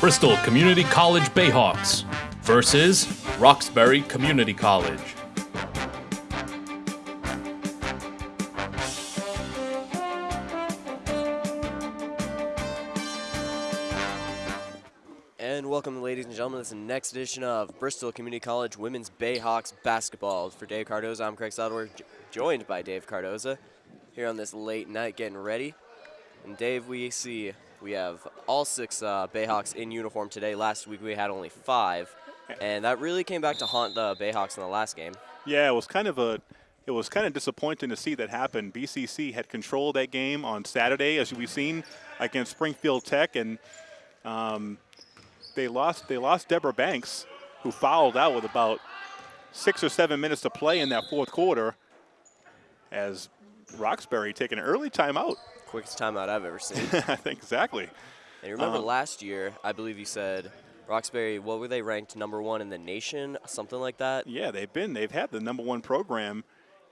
Bristol Community College Bayhawks versus Roxbury Community College. And welcome, ladies and gentlemen. Is the next edition of Bristol Community College Women's Bayhawks Basketball. For Dave Cardoza, I'm Craig Sadler, joined by Dave Cardoza here on this late night getting ready. And Dave, we see we have all six uh, Bayhawks in uniform today. Last week we had only five, and that really came back to haunt the Bayhawks in the last game. Yeah, it was kind of a it was kind of disappointing to see that happen. BCC had controlled that game on Saturday, as we've seen against Springfield Tech, and um, they lost. They lost Deborah Banks, who fouled out with about six or seven minutes to play in that fourth quarter, as Roxbury taking an early timeout. Quickest timeout I've ever seen. I think exactly. And you remember Um, last year, I believe you said Roxbury. What were they ranked number one in the nation? Something like that. Yeah, they've been. They've had the number one program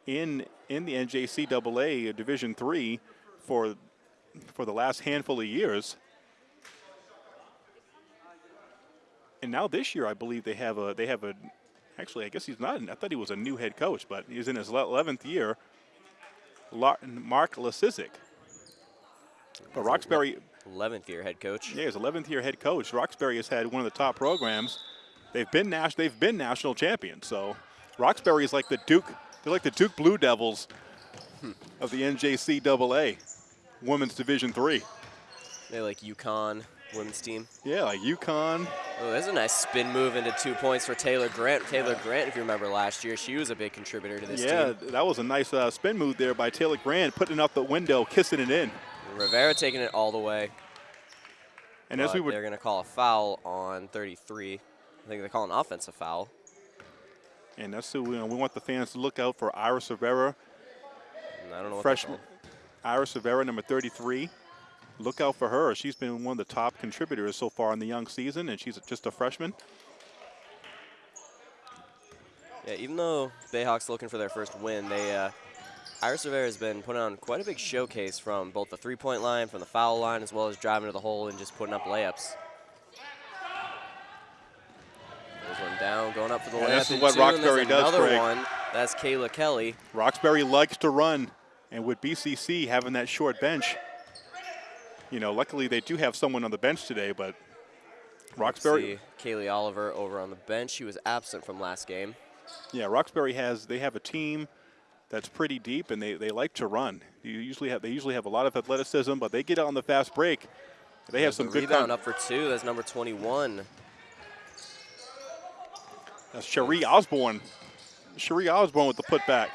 in in the NJCAA Division Three for for the last handful of years. And now this year, I believe they have a they have a. Actually, I guess he's not. I thought he was a new head coach, but he's in his 11th year. Mark Lasizik. But Roxbury, 11th year head coach. yeah, he's 11th year head coach. Roxbury has had one of the top programs. They've been nas- they've been national champions. So Roxbury is like the Duke. They're like the Duke Blue Devils of the NJCAA Women's Division Three. They like UConn women's team. Yeah, like UConn. Oh, there's a nice spin move into two points for Taylor Grant. Taylor Grant, if you remember last year, she was a big contributor to this Yeah, team. that was a nice uh, spin move there by Taylor Grant, putting it out the window, kissing it in. Rivera taking it all the way. And as we were they're going to call a foul on 33. I think they call an offensive foul. And that's who we, we want the fans to look out for Iris Rivera, I don't know freshman. Iris Rivera, number 33. Look out for her. She's been one of the top contributors so far in the young season, and she's just a freshman. Yeah, even though Bayhawks looking for their first win, they uh, Iris Rivera has been putting on quite a big showcase from both the three-point line, from the foul line, as well as driving to the hole and just putting up layups. There's one down, going up for the And layup. this is what two, Roxbury does, Another Craig. one. That's Kayla Kelly. Roxbury likes to run, and with BCC having that short bench, you know, luckily they do have someone on the bench today, but Roxbury, See Kaylee Oliver over on the bench. She was absent from last game. yeah, Roxbury has they have a team that's pretty deep, and they, they like to run. You usually have they usually have a lot of athleticism, but they get on the fast break. They have some the good rebound up for two. That's number 21. That's Cherie Osborne. Cherie Osborne with the putback.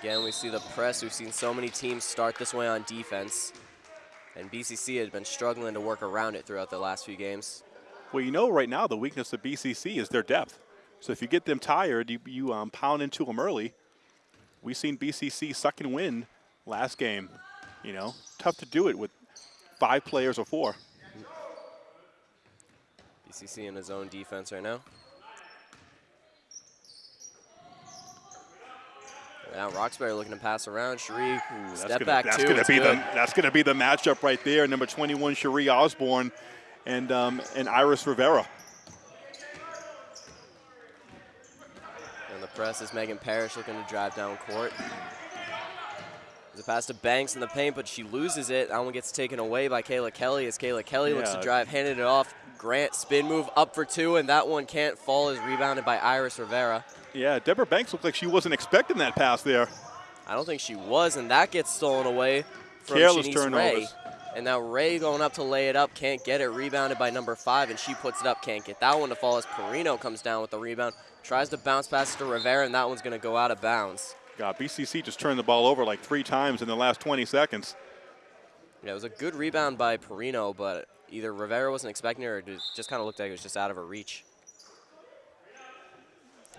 Again, we see the press. We've seen so many teams start this way on defense. And BCC has been struggling to work around it throughout the last few games. Well, you know, right now the weakness of BCC is their depth. So if you get them tired, you, you um, pound into them early. We've seen BCC suck and win last game. You know, tough to do it with five players or four. BCC in his own defense right now. Now Roxbury looking to pass around. Cherie, That's step gonna, back that's two. gonna it's be good. the that's gonna be the matchup right there. Number 21, Cherie Osborne, and um, and Iris Rivera. And the press is Megan Parrish looking to drive down court. There's a pass to Banks in the paint, but she loses it. That one gets taken away by Kayla Kelly as Kayla Kelly looks to drive, handed it off. Grant spin move up for two, and that one can't fall as rebounded by Iris Rivera. Yeah, Deborah Banks looked like she wasn't expecting that pass there. I don't think she was, and that gets stolen away from Careless Shanice turnovers. Ray. And now Ray going up to lay it up, can't get it. Rebounded by number five, and she puts it up, can't get that one to fall as Perino comes down with the rebound. Tries to bounce pass to Rivera, and that one's going to go out of bounds. God, BCC just turned the ball over like three times in the last 20 seconds. Yeah, it was a good rebound by Perino, but either Rivera wasn't expecting it or it just kind of looked like it was just out of her reach.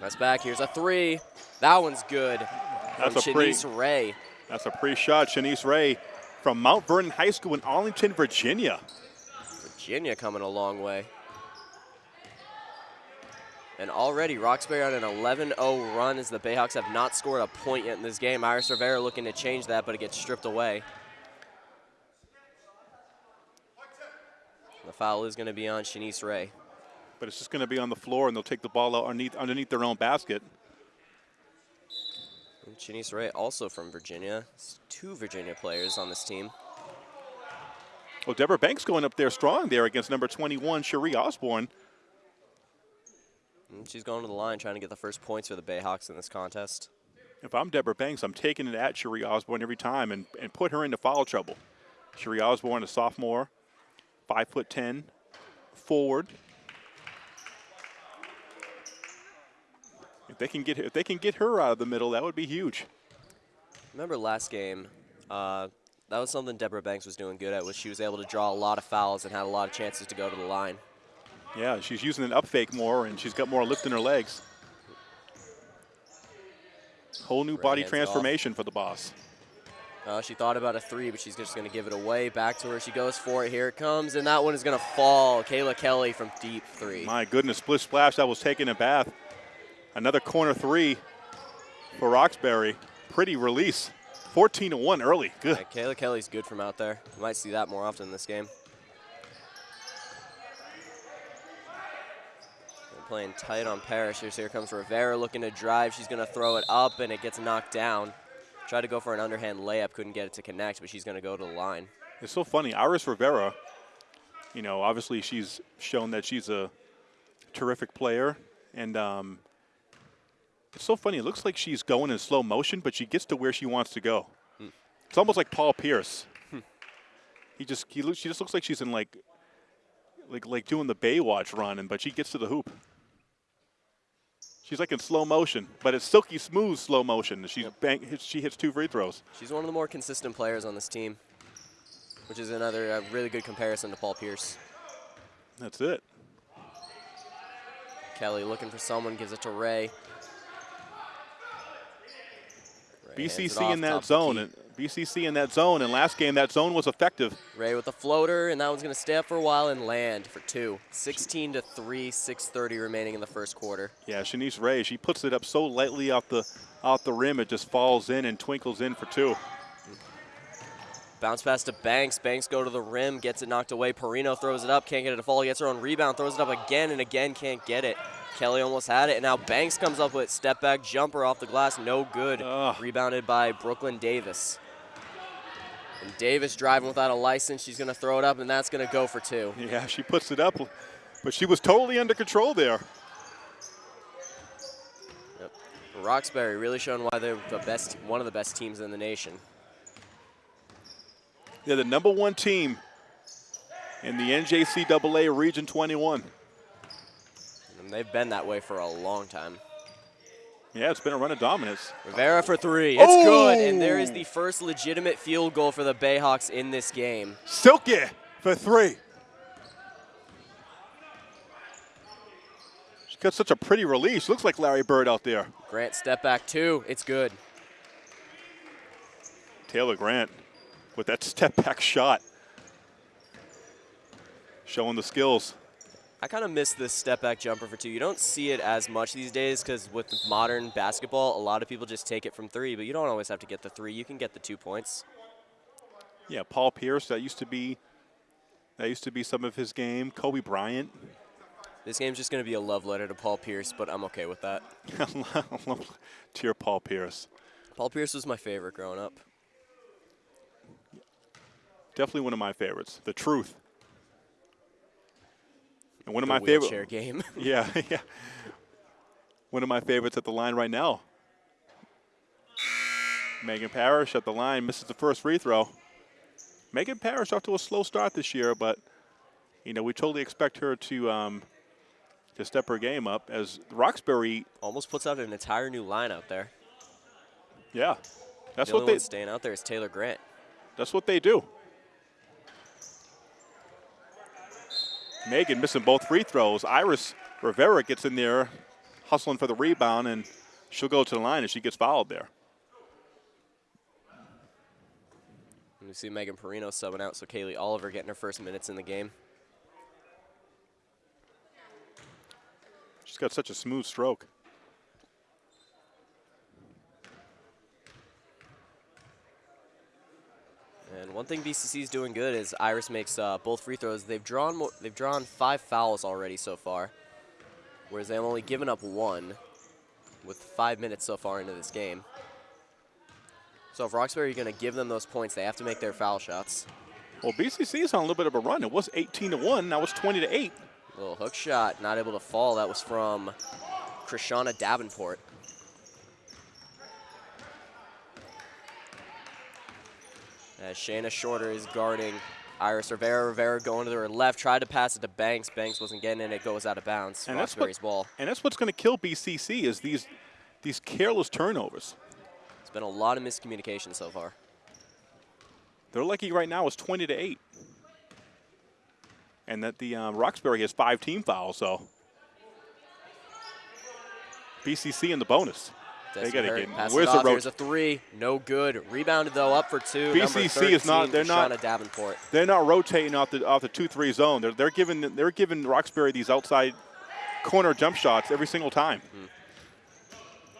That's back. Here's a three. That one's good. That's a Shanice Ray. That's a pre-shot, Shanice Ray from Mount Vernon High School in Arlington, Virginia. Virginia coming a long way. And already Roxbury on an 11-0 run as the Bayhawks have not scored a point yet in this game. Iris Rivera looking to change that, but it gets stripped away. The foul is going to be on Shanice Ray. But it's just going to be on the floor, and they'll take the ball out underneath, underneath their own basket. Shanice Ray, also from Virginia. It's two Virginia players on this team. Well, Deborah Banks going up there strong there against number 21, Cherie Osborne. And she's going to the line trying to get the first points for the Bayhawks in this contest. If I'm Deborah Banks, I'm taking it at Cherie Osborne every time and, and put her into foul trouble. Cherie Osborne, a sophomore, five foot ten, forward. They can get if they can get her out of the middle, that would be huge. Remember last game, uh, that was something Deborah Banks was doing good at, was she was able to draw a lot of fouls and had a lot of chances to go to the line. Yeah, she's using an up fake more, and she's got more lift in her legs. Whole new Right body transformation for the boss. Uh, she thought about a three, but she's just going to give it away. Back to her. She goes for it. Here it comes, and that one is going to fall. Kayla Kelly from deep three. My goodness, split splash, that was taking a bath. Another corner three for Roxbury. Pretty release. 14 to 1 early. Good. Yeah, Kayla Kelly's good from out there. You might see that more often in this game. They're playing tight on Parrish. Here comes Rivera looking to drive. She's going to throw it up, and it gets knocked down. Tried to go for an underhand layup, couldn't get it to connect, but she's going to go to the line. It's so funny. Iris Rivera, you know, obviously she's shown that she's a terrific player. And um, it's so funny. It looks like she's going in slow motion, but she gets to where she wants to go. It's almost like Paul Pierce. he just he looks, she just looks like she's in like like like doing the Baywatch run, and but she gets to the hoop. She's like in slow motion, but it's silky smooth slow motion. She's bang, hits, she hits two free throws. She's one of the more consistent players on this team, which is another uh, really good comparison to Paul Pierce. That's it. Kelly looking for someone, gives it to Ray. Ray BCC in that zone. And BCC in that zone. And last game, that zone was effective. Ray with a floater, and that one's going to stay up for a while and land for two. 16 to 3, 6.30 remaining in the first quarter. Yeah, Shanice Ray, she puts it up so lightly off the off the rim, it just falls in and twinkles in for two. Bounce pass to Banks. Banks go to the rim, gets it knocked away. Perino throws it up, can't get it to fall. Gets her own rebound, throws it up again and again, can't get it. Kelly almost had it, and now Banks comes up with step back jumper off the glass, no good. Ugh. Rebounded by Brooklyn Davis. And Davis driving without a license. She's going to throw it up, and that's going to go for two. Yeah, she puts it up, but she was totally under control there. Yep. Roxbury really showing why they're the best, one of the best teams in the nation. They're the number one team in the NJCAA Region 21. And they've been that way for a long time. Yeah, it's been a run of dominance. Rivera for three. It's oh! good. And there is Oh! the first legitimate field goal for the Bayhawks in this game. Silky for three. She got such a pretty release. Looks like Larry Bird out there. Grant step back two. It's good. Taylor Grant with that step back shot. Showing the skills. I kind of miss this step back jumper for two. You don't see it as much these days because with modern basketball, a lot of people just take it from three, but you don't always have to get the three. You can get the two points. Yeah, Paul Pierce, that used to be that used to be some of his game. Kobe Bryant. This game's just going to be a love letter to Paul Pierce, but I'm okay with that. to your Paul Pierce. Paul Pierce was my favorite growing up. Definitely one of my favorites. The truth. And one of The my wheelchair favorite game. Yeah, yeah. One of my favorites at the line right now. Megan Parrish at the line misses the first free throw. Megan Parrish off to a slow start this year, but you know we totally expect her to um, to step her game up as Roxbury. Almost puts out an entire new line out there. Yeah, that's the what they one staying out there is Taylor Grant. that's what they do. Megan missing both free throws. Iris Rivera gets in there, hustling for the rebound, and she'll go to the line and she gets fouled there. We see Megan Perino subbing out, so Kaylee Oliver getting her first minutes in the game. She's got such a smooth stroke. Thing BCC is doing good is Iris makes uh, both free throws. They've drawn more, they've drawn five fouls already so far, whereas they've only given up one, with five minutes so far into this game. So if Roxbury are going to give them those points, they have to make their foul shots. Well, BCC is on a little bit of a run. It was 18 to one. Now it's 20 to eight. Little hook shot, not able to fall. That was from Krishana Davenport. As Shayna Shorter is guarding Iris Rivera. Rivera going to her left, tried to pass it to Banks. Banks wasn't getting it. It goes out of bounds. And that's Roxbury's what- ball. And that's what's going to kill BCC is these these careless turnovers. It's been a lot of miscommunication so far. They're lucky right now is 20 to 8. And that the um, Roxbury has five team fouls, so BCC in the bonus. They got to get. Where's the? Here's a three. No good. Rebounded, though, up for two. BCC is not- they're not- Krishana Davenport. They're not rotating off the off the two three zone. They're they're giving they're giving Roxbury these outside corner jump shots every single time. Hmm.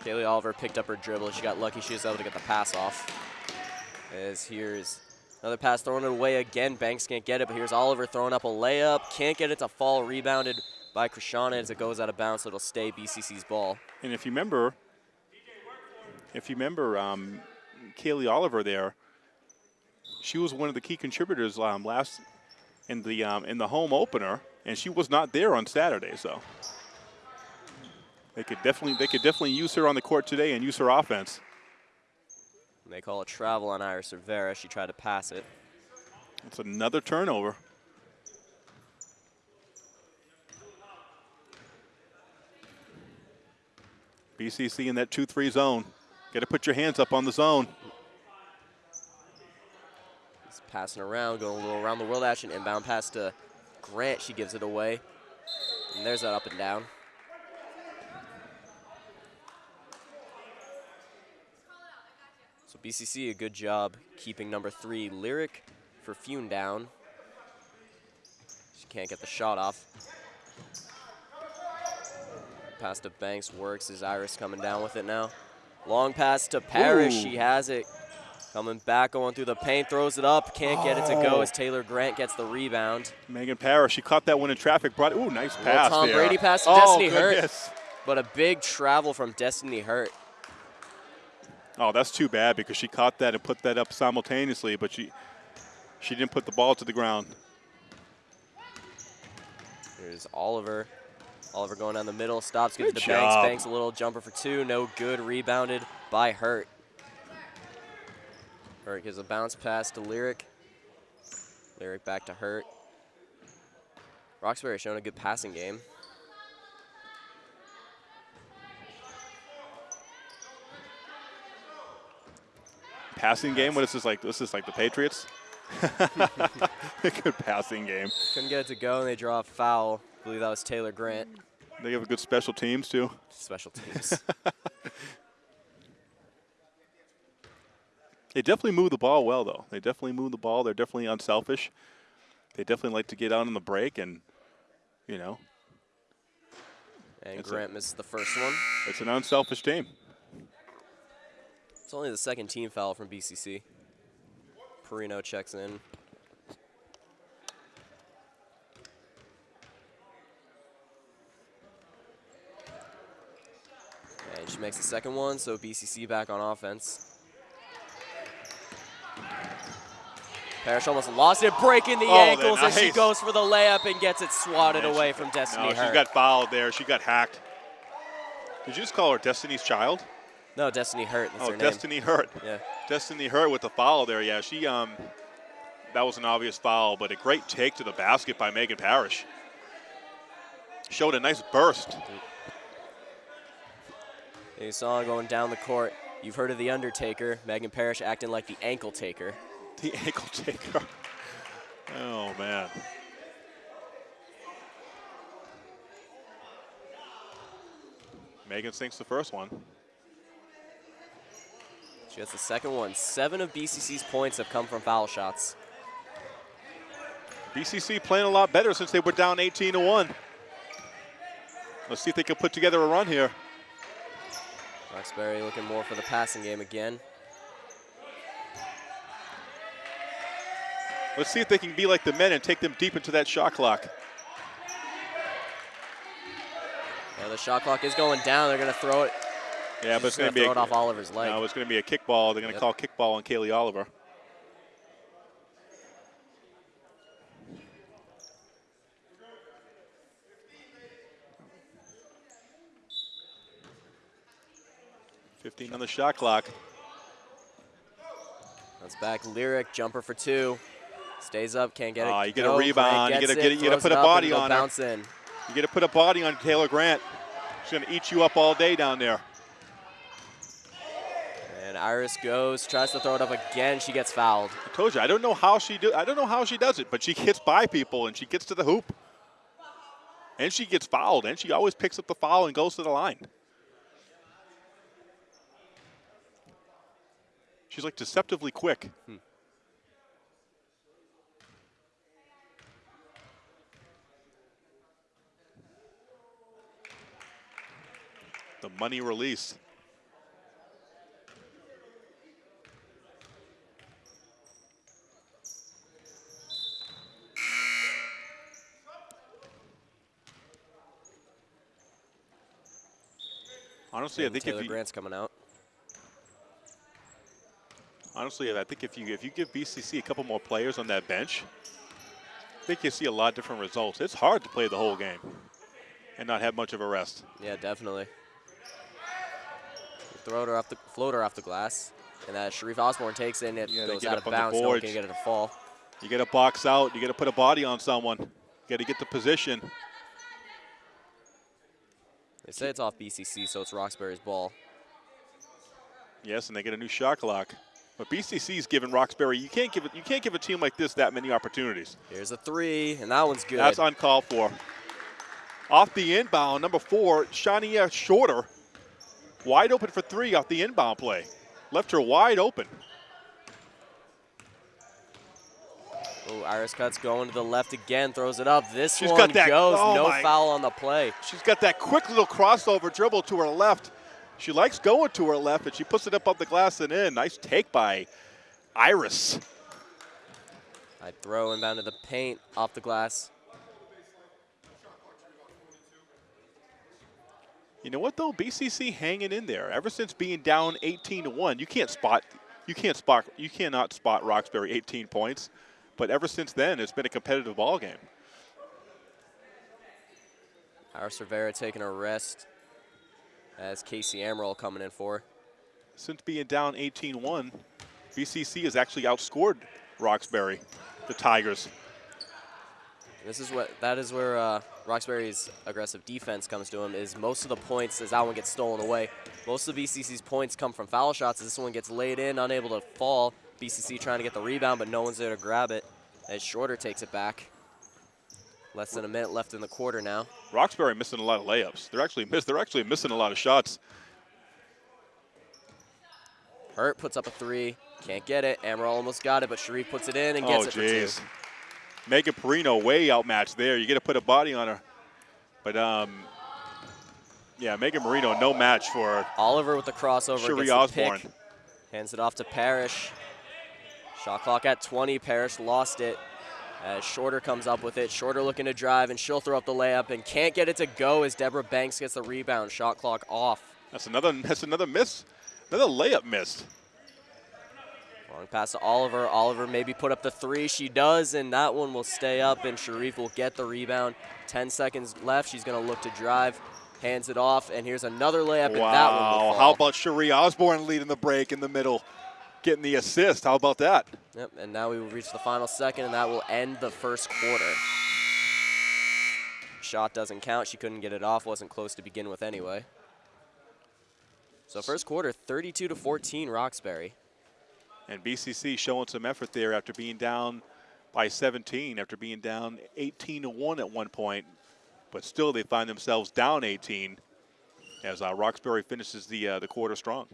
Kaylee Oliver picked up her dribble. She got lucky she was able to get the pass off. As here's another pass thrown it away again. Banks can't get it, but here's Oliver throwing up a layup. Can't get it to fall. Rebounded by Krishana as it goes out of bounds, so it'll stay BCC's ball. And if you remember, if you remember, um, Kaylee Oliver there, she was one of the key contributors um, last in the um, in the home opener, and she was not there on Saturday. So they could definitely they could definitely use her on the court today and use her offense. And they call a travel on Iris Rivera. She tried to pass it. It's another turnover. BCC in that 2-3 zone. Got to put your hands up on the zone. He's passing around, going a little around the world action. Inbound pass to Grant. She gives it away. And there's that up and down. So BCC, a good job keeping number three, Lyric Perfume down. She can't get the shot off. Pass to Banks works. Is Iris coming down with it now? Long pass to Parrish. Ooh. She has it. Coming back, going through the paint, throws it up. Can't get it to go Oh. as Taylor Grant gets the rebound. Megan Parrish, she caught that one in traffic. Brought ooh, nice pass Tom there. Brady pass to oh, Destiny Hurt. But a big travel from Destiny Hurt. Oh, that's too bad because she caught that and put that up simultaneously, but she she didn't put the ball to the ground. Here's Oliver. Oliver going down the middle, stops, gives it Good to Banks. Banks a little jumper for two, no good. Rebounded by Hurt. Hurt gives a bounce pass to Lyric. Lyric back to Hurt. Roxbury showing a good passing game. Passing game. What is this like? This is like the Patriots. Good passing game. Couldn't get it to go, and they draw a foul. Believe that was Taylor Grant. They have a good special teams too. Special teams. They definitely move the ball well, though. They definitely move the ball. They're definitely unselfish. They definitely like to get out on the break, and you know, and It's a- Grant misses the first one. it's an unselfish team. It's only the second team foul from BCC. Perino checks in. She makes the second one, so BCC back on offense. Parrish almost lost it, breaking the Oh, ankles as she goes for the layup and gets it swatted Man, away from Destiny No, she got fouled there. She got hacked. Did you just call her Destiny's Child? no, Destiny Hurt. That's oh. Destiny Hurt. Yeah. Destiny Hurt with the foul there. Yeah, she um, that was an obvious foul, but a great take to the basket by Megan Parrish. Showed a nice burst. You saw going down the court. You've heard of The Undertaker. Megan Parrish acting like the ankle taker. The ankle taker. Oh man. Megan sinks the first one. She has the second one. Seven of BCC's points have come from foul shots. BCC playing a lot better since they were down 18 to 1. Let's see if they can put together a run here. Roxbury looking more for the passing game again. Let's see if they can be like the men and take them deep into that shot clock. Yeah, the shot clock is going down. They're going to throw it. Yeah, but it's going to be throw a, it off Oliver's leg. No, it's going to be a kickball. They're going to Yep. call kickball on Kaylee Oliver. Fifteen on the shot clock. That's back. Lyric jumper for two. Stays up, can't get it. Ah, you get a Go, Grant rebound. You gets gotta get it- you gotta put a body on her. bounce in. You got to put a body on Taylor Grant. She's going to eat you up all day down there. And Iris goes, tries to throw it up again. She gets fouled. I told you, I don't know how she do. I don't know how she does it, but she hits by people and she gets to the hoop, and she gets fouled, and she always picks up the foul and goes to the line. She's like deceptively quick. Hmm. The money release. Honestly, I And think Taylor if you, Grant's coming out. Honestly, I think if you if you give BCC a couple more players on that bench, I think you see a lot of different results. It's hard to play the whole game and not have much of a rest. Yeah, definitely. Throw her off the floater off the glass, and that Cherie Osborne takes it and it gotta goes out of bounds. No one can get it to fall. You got to box out. You got to put a body on someone. You got to get the position. They say it's off BCC, so it's Roxbury's ball. Yes, and they get a new shot clock. But BCC's given Roxbury. You can't give it. You can't give a team like this that many opportunities. Here's a three, and that one's good. That's uncalled for. Off the inbound, number four, Shayna Shorter, wide open for three off the inbound play. Left her wide open. Oh, Iris Cuts going to the left again, throws it up. This She's one got that- goes, oh no my- foul on the play. She's got that quick little crossover dribble to her left. She likes going to her left, and she puts it up off the glass and in. Nice take by Iris. I throw inbound to the paint, off the glass. You know what though? BCC hanging in there ever since being down 18 to one. You can't spot, you can't spot, you cannot spot Roxbury 18 points. But ever since then, it's been a competitive ball game. Iris Rivera taking a rest as Casey Amaral coming in for. Since being down 18-1, BCC has actually outscored Roxbury, the Tigers. This is what that is where uh, Roxbury's aggressive defense comes to him. Is most of the points as that one gets stolen away. Most of BCC's points come from foul shots. As this one gets laid in, unable to fall. BCC trying to get the rebound, but no one's there to grab it. As Shorter takes it back. Less than a minute left in the quarter now. Roxbury missing a lot of layups. They're actually miss, they're actually missing a lot of shots. Hurt puts up a three, can't get it. Amaral almost got it, but Cherie puts it in and gets oh it for two. jeez. Megan Perino way outmatched there. You got to put a body on her. But um, yeah, Megan Marino no match for Oliver with the crossover the Osborne. pick. Hands it off to Parrish. Shot clock at 20. Parrish lost it. As Shorter comes up with it. Shorter looking to drive, and she'll throw up the layup and can't get it to go as Deborah Banks gets the rebound. Shot clock off. That's another that's another miss. Another layup missed. Long pass to Oliver. Oliver maybe put up the three. She does, and that one will stay up, and Cherie will get the rebound. 10 seconds left. She's going to look to drive. Hands it off, and here's another layup, and that one Wow. How about Cherie Osborne leading the break in the middle, getting the assist? How about that? Yep, and now we will reach the final second, and that will end the first quarter. Shot doesn't count. She couldn't get it off. Wasn't close to begin with anyway. So first quarter, 32 to 14, Roxbury. And BCC showing some effort there after being down by 17, after being down 18 to 1 at one point. But still, they find themselves down 18 as uh, Roxbury finishes the, uh, the quarter strong.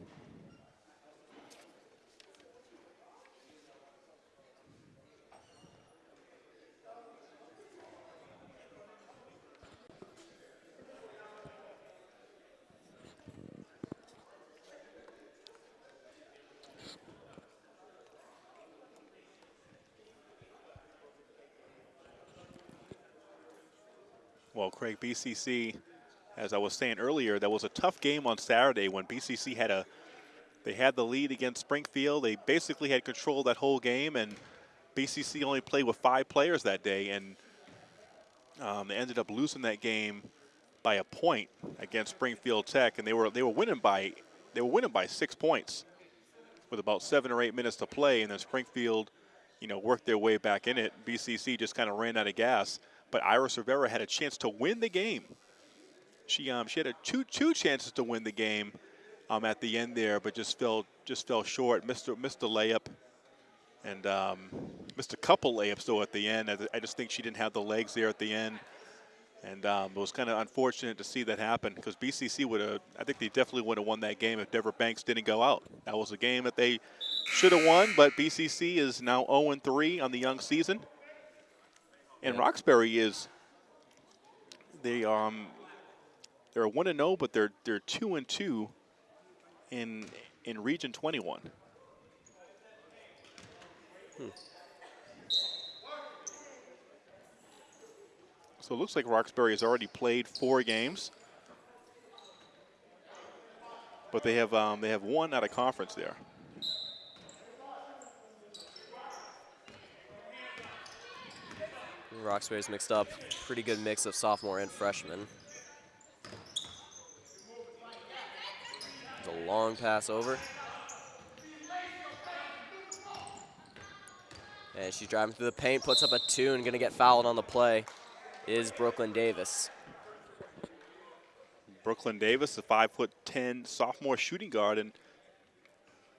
BCC, as I was saying earlier, that was a tough game on Saturday when BCC had a they had the lead against Springfield. They basically had control that whole game, and BCC only played with five players that day, and um, they ended up losing that game by a point against Springfield Tech, and they were they were winning by they were winning by six points with about seven or eight minutes to play, and then Springfield, you know, worked their way back in it. BCC just kind of ran out of gas, but Iris Rivera had a chance to win the game. She um, she had a two two chances to win the game um, at the end there, but just fell just fell short. Missed missed the layup, and um, missed a couple layups though at the end. I, just think she didn't have the legs there at the end, and um, it was kind of unfortunate to see that happen because BCC would have. I think they definitely would have won that game if Deborah Banks didn't go out. That was a game that they should have won, but BCC is now 0-3 on the young season, and Roxbury is. They um they're one and zero, oh, but they're they're two and two in in Region 21. Hmm. So it looks like Roxbury has already played four games, but they have um, they have one out of conference there. Roxbury's mixed up. Pretty good mix of sophomore and freshman. It's a long pass over. And she's driving through the paint, puts up a two, and going to get fouled on the play is Brooklyn Davis. Brooklyn Davis, a five foot ten sophomore shooting guard, and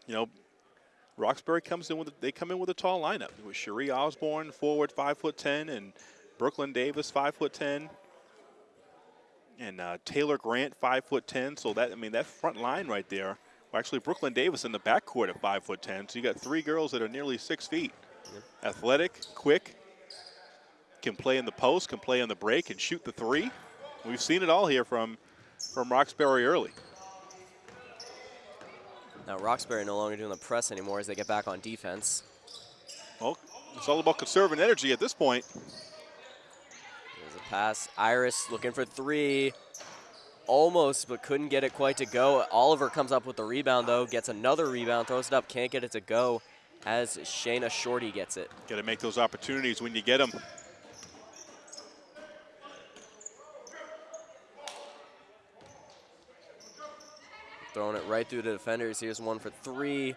you know, Roxbury comes in with they come in with a tall lineup with Cherie Osborne, forward five foot ten, and Brooklyn Davis, five foot ten and uh, Taylor Grant, five foot ten. So that I mean that front line right there. Well, actually, Brooklyn Davis in the backcourt at five foot ten. So you got three girls that are nearly six feet. Athletic, quick, can play in the post, can play on the break, and shoot the three. We've seen it all here from from Roxbury early. Now Roxbury no longer doing the press anymore as they get back on defense. Well, it's all about conserving energy at this point. There's a pass, Iris looking for three. Almost, but couldn't get it quite to go. Oliver comes up with the rebound, though, gets another rebound, throws it up, can't get it to go as Shayna Shorter gets it. Got to make those opportunities when you get them. Throwing it right through the defenders. Here's one for three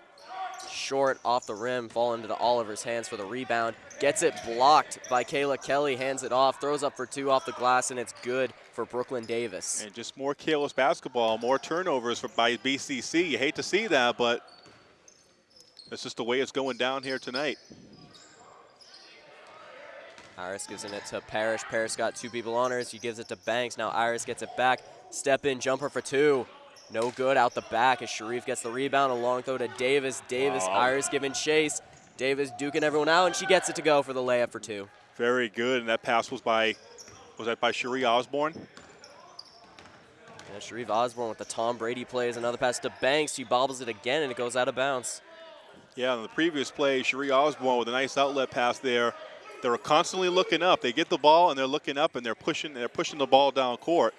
short off the rim, fall into the Oliver's hands for the rebound. Gets it blocked by Kayla Kelly, hands it off, throws up for two off the glass, and it's good for Brooklyn Davis. And just more careless basketball, more turnovers for, by BCC. You hate to see that, but that's just the way it's going down here tonight. Iris gives it to Parrish. Parrish got two people on her. She gives it to Banks. Now Iris gets it back. Step in jumper for two. No good out the back as Cherie gets the rebound. A long throw to Davis. Davis, wow. Iris giving chase. Davis duking everyone out, and she gets it to go for the layup for two. Very good, and that pass was by, was that by Cherie Osborne? Yeah, Cherie Osborne with the Tom Brady plays. Another pass to Banks. She bobbles it again, and it goes out of bounds. Yeah, on the previous play, Cherie Osborne with a nice outlet pass there. They're constantly looking up. They get the ball, and they're looking up, and they're pushing, they're pushing the ball down court.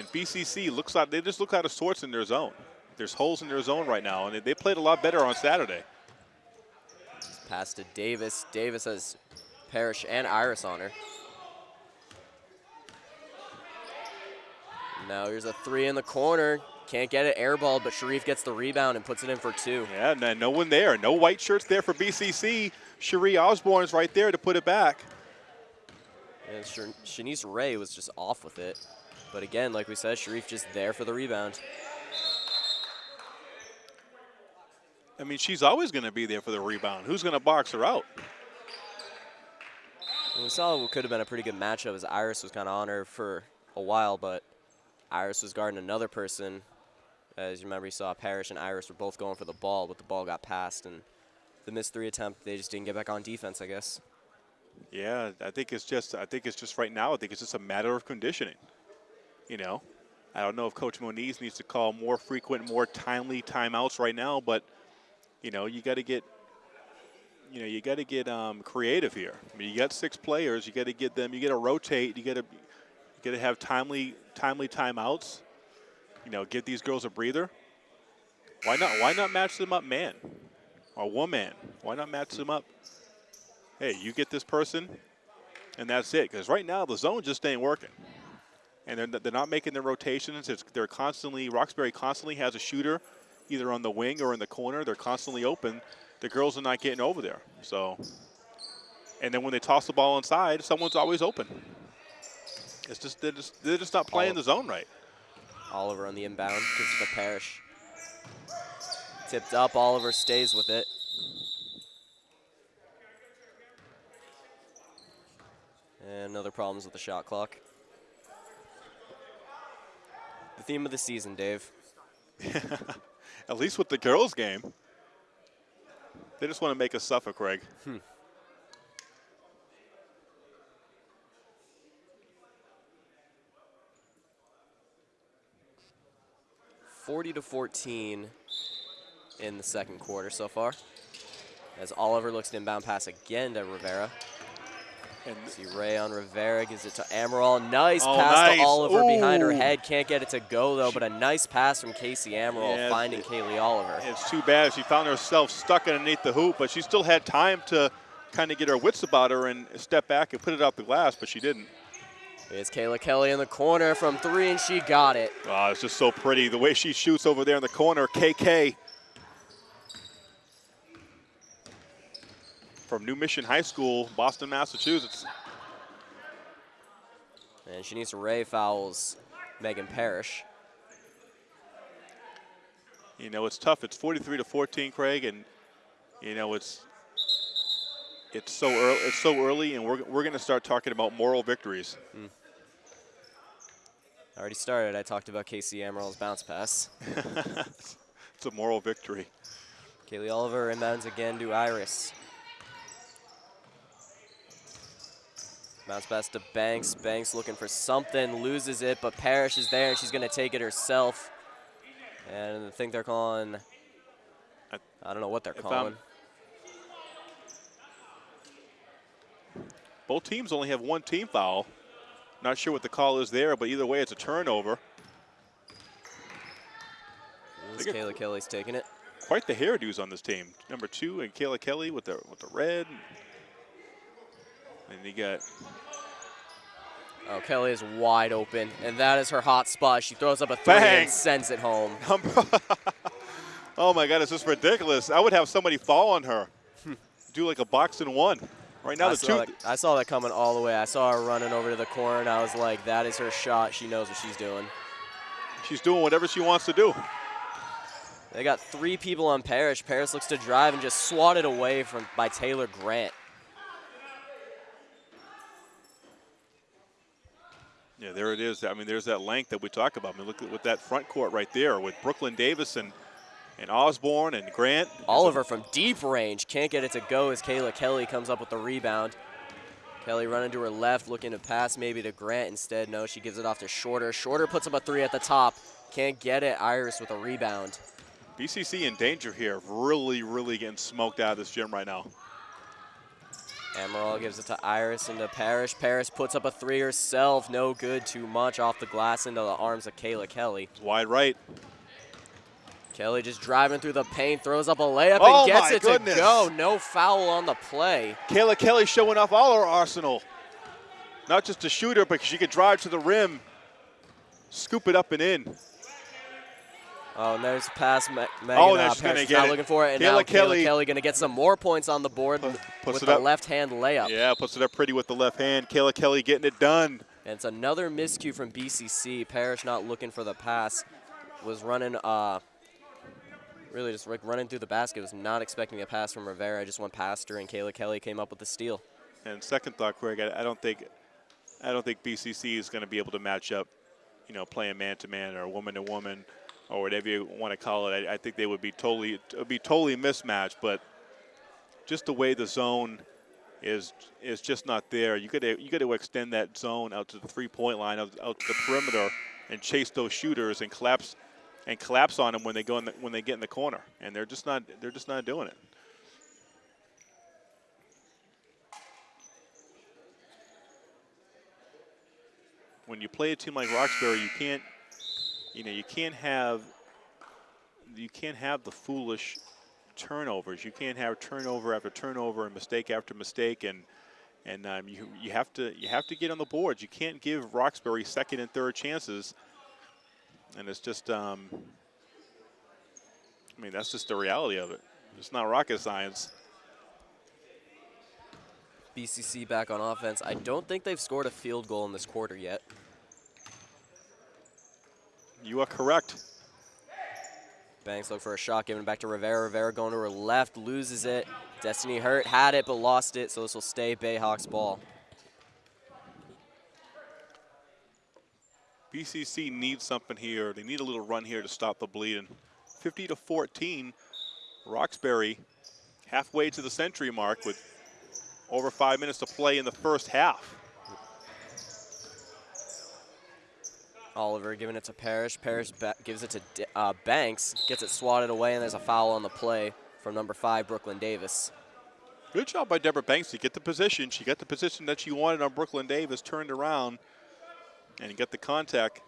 And BCC looks like they just look out of sorts in their zone. There's holes in their zone right now, and they played a lot better on Saturday. Pass to Davis. Davis has Parrish and Iris on her. Now here's a three in the corner. Can't get it airballed, but Cherie gets the rebound and puts it in for two. Yeah, no, no one there. No white shirts there for BCC. Cherie Osborne's right there to put it back. And Shanice Ray was just off with it. But again, like we said, Cherie just there for the rebound. I mean, she's always going to be there for the rebound. Who's going to box her out? we saw what could have been a pretty good matchup as Iris was kind of on her for a while, but Iris was guarding another person. As you remember, you saw Parrish and Iris were both going for the ball, but the ball got passed, and the missed three attempt, they just didn't get back on defense, I guess. Yeah, I think it's just I think it's just right now. I think it's just a matter of conditioning. You know, I don't know if Coach Moniz needs to call more frequent, more timely timeouts right now, but you know, you got to get you know, you got to get um, creative here. I mean, you got six players. You got to get them. You got to rotate. You got to you got to have timely timely timeouts. You know, give these girls a breather. Why not? Why not match them up, man, or woman? Why not match them up? Hey, you get this person, and that's it. Because right now the zone just ain't working, and they're they're not making their rotations. It's, they're constantly Roxbury constantly has a shooter, either on the wing or in the corner. They're constantly open the girls are not getting over there. So, and then when they toss the ball inside, someone's always open. It's just they're just they're just not playing the zone right. Oliver on the inbound gives it to Parrish. Tipped up, Oliver stays with it. And another problems with the shot clock. The theme of the season, Dave. At least with the girls' game. They just want to make us suffer, Craig. Hmm. Forty to fourteen in the second quarter so far. As Oliver looks to inbound pass again to Rivera. And see Ray on Rivera gives it to Amaral. Nice oh, pass nice. to Oliver Ooh. behind her head. Can't get it to go though, but a nice pass from Casey Amaral yeah, finding Kaylee Oliver. It's too bad she found herself stuck underneath the hoop, but she still had time to kind of get her wits about her and step back and put it out the glass, but she didn't. It's Kayla Kelly in the corner from three, and she got it. Oh, it's just so pretty. The way she shoots over there in the corner, KK. From New Mission High School, Boston, Massachusetts. And Shanice Ray fouls Megan Parrish. You know, it's tough. It's 43 to 14, Craig, and you know it's it's so early. It's so early, and we're we're going to start talking about moral victories. Mm. Already started. I talked about Casey Amaral's bounce pass. it's a moral victory. Kaylee Oliver inbounds again to Iris. Bounce pass to Banks. Banks looking for something, loses it, but Parrish is there, and she's going to take it herself. And I think they're calling, I don't know what they're um, calling. both teams only have one team foul. Not sure what the call is there, but either way, it's a turnover. Kayla Kelly's taking it. Quite the hairdos on this team. Number two and Kayla Kelly with the with the red. And you got. Oh, Kelly is wide open, and that is her hot spot. She throws up a three Bang. and sends it home. oh my God, this is ridiculous. I would have somebody fall on her. Do like a box and one. Right now, I the saw, that, I saw that coming all the way. I saw her running over to the corner, and I was like, that is her shot. She knows what she's doing. She's doing whatever she wants to do. They got three people on Parrish. Parrish looks to drive and just swatted away from by Taylor Grant. Yeah, there it is. I mean, there's that length that we talk about. I mean, look at with that front court right there with Brooklyn Davis and, and Osborne and Grant. Oliver from deep range can't get it to go as Kayla Kelly comes up with the rebound. Kelly running to her left, looking to pass maybe to Grant instead. No, she gives it off to Shorter. Shorter puts up a three at the top. Can't get it. Iris with a rebound. BCC in danger here. Really, really getting smoked out of this gym right now. Amaral gives it to Iris into Parrish. Parrish puts up a three herself. No good, too much off the glass into the arms of Kayla Kelly. Wide right. Kelly just driving through the paint, throws up a layup oh and gets it goodness. to go. No foul on the play. Kayla Kelly showing off all her arsenal. Not just a shooter, but she could drive to the rim, scoop it up and in. Oh, and there's pass Me Megan. Oh, uh, going to get it. looking for it. And Kayla now Kelly. Kayla Kelly going to get some more points on the board puts with the left-hand layup. Yeah, puts it up pretty with the left hand. Kayla Kelly getting it done. And it's another miscue from BCC. Parrish not looking for the pass. Was running, uh, really just like running through the basket. Was not expecting a pass from Rivera. I just went past her, and Kayla Kelly came up with the steal. And second thought, Craig, I, I don't think, I don't think BCC is going to be able to match up, you know, playing man-to-man -man or woman-to-woman or whatever you want to call it. I, I think they would be totally be totally mismatched, but just the way the zone is is just not there. You got to you got to extend that zone out to the three point line, out, out to the perimeter, and chase those shooters and collapse and collapse on them when they go in the, when they get in the corner, and they're just not they're just not doing it. When you play a team like Roxbury, you can't you know, you can't have, you can't have the foolish turnovers. You can't have turnover after turnover and mistake after mistake, and and um, you you have to you have to get on the boards. You can't give Roxbury second and third chances, and it's just, um, I mean, that's just the reality of it. It's not rocket science. BCC back on offense. I don't think they've scored a field goal in this quarter yet. You are correct. Banks look for a shot, giving it back to Rivera. Rivera going to her left, loses it. Destiny Hurt had it, but lost it, so this will stay Bayhawks ball. BCC needs something here. They need a little run here to stop the bleeding. 50 to 14, Roxbury halfway to the century mark with over five minutes to play in the first half. Oliver giving it to Parrish. Parrish gives it to uh, Banks, gets it swatted away, and there's a foul on the play from number five, Brooklyn Davis. Good job by Deborah Banks to get the position. She got the position that she wanted on Brooklyn Davis, turned around, and got the contact.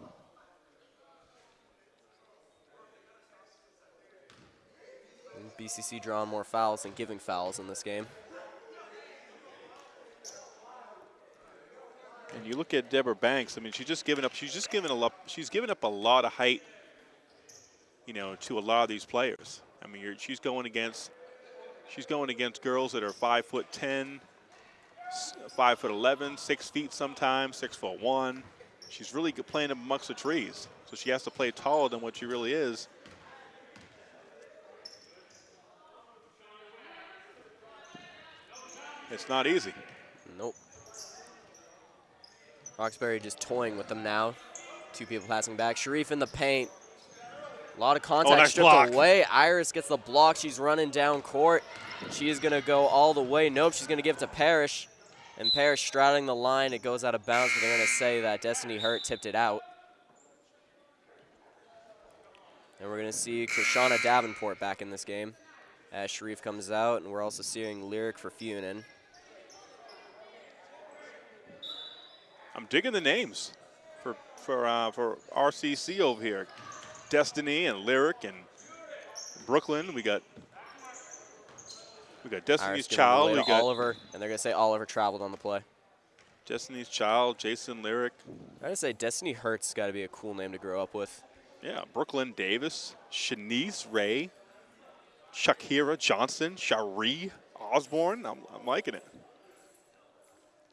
BCC drawing more fouls than giving fouls in this game. And you look at Deborah Banks. I mean, she's just given up. She's just given a lot. She's given up a lot of height. You know, to a lot of these players. I mean, she's going against. She's going against girls that are five foot ten, five foot eleven, six feet sometimes, six foot one. She's really playing amongst the trees, so she has to play taller than what she really is. It's not easy. Nope. Roxbury just toying with them now. Two people passing back. Sharif in the paint. A lot of contact oh, nice stripped block. away. Iris gets the block. She's running down court. She is going to go all the way. Nope, she's going to give it to Parrish. And Parrish straddling the line. It goes out of bounds, but they're going to say that Destiny Hurt tipped it out. And we're going to see Krishana Davenport back in this game as Sharif comes out. And we're also seeing Lyric for Funin. I'm digging the names for for uh, for RCC over here. Destiny and Lyric and Brooklyn. We got we got Destiny's Child. We got Oliver, and they're gonna say Oliver traveled on the play. Destiny's Child, Jason Lyric. I gotta say Destiny Hurts got to be a cool name to grow up with. Yeah, Brooklyn Davis, Shanice Ray, Shakira Johnson, Cherie Osborne. I'm, I'm liking it.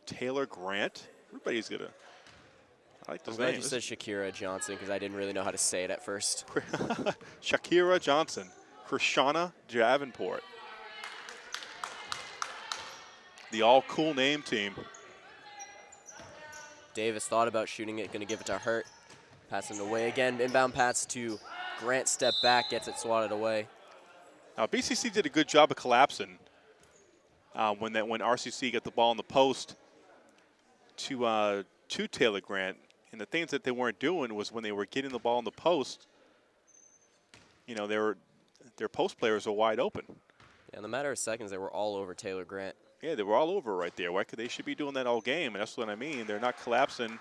Taylor Grant. Everybody's gonna. I like those I'm glad names. you said Shakira Johnson because I didn't really know how to say it at first. Shakira Johnson, Krishana Davenport. The all cool name team. Davis thought about shooting it, going to give it to Hurt. Passing it away again. Inbound pass to Grant. Step back, gets it swatted away. Now BCC did a good job of collapsing uh, when that when RCC got the ball in the post to uh, to Taylor Grant. And the things that they weren't doing was when they were getting the ball in the post, you know, they were, their post players were wide open. Yeah, in the matter of seconds, they were all over Taylor Grant. Yeah, they were all over right there. Why could they should be doing that all game? And that's what I mean. They're not collapsing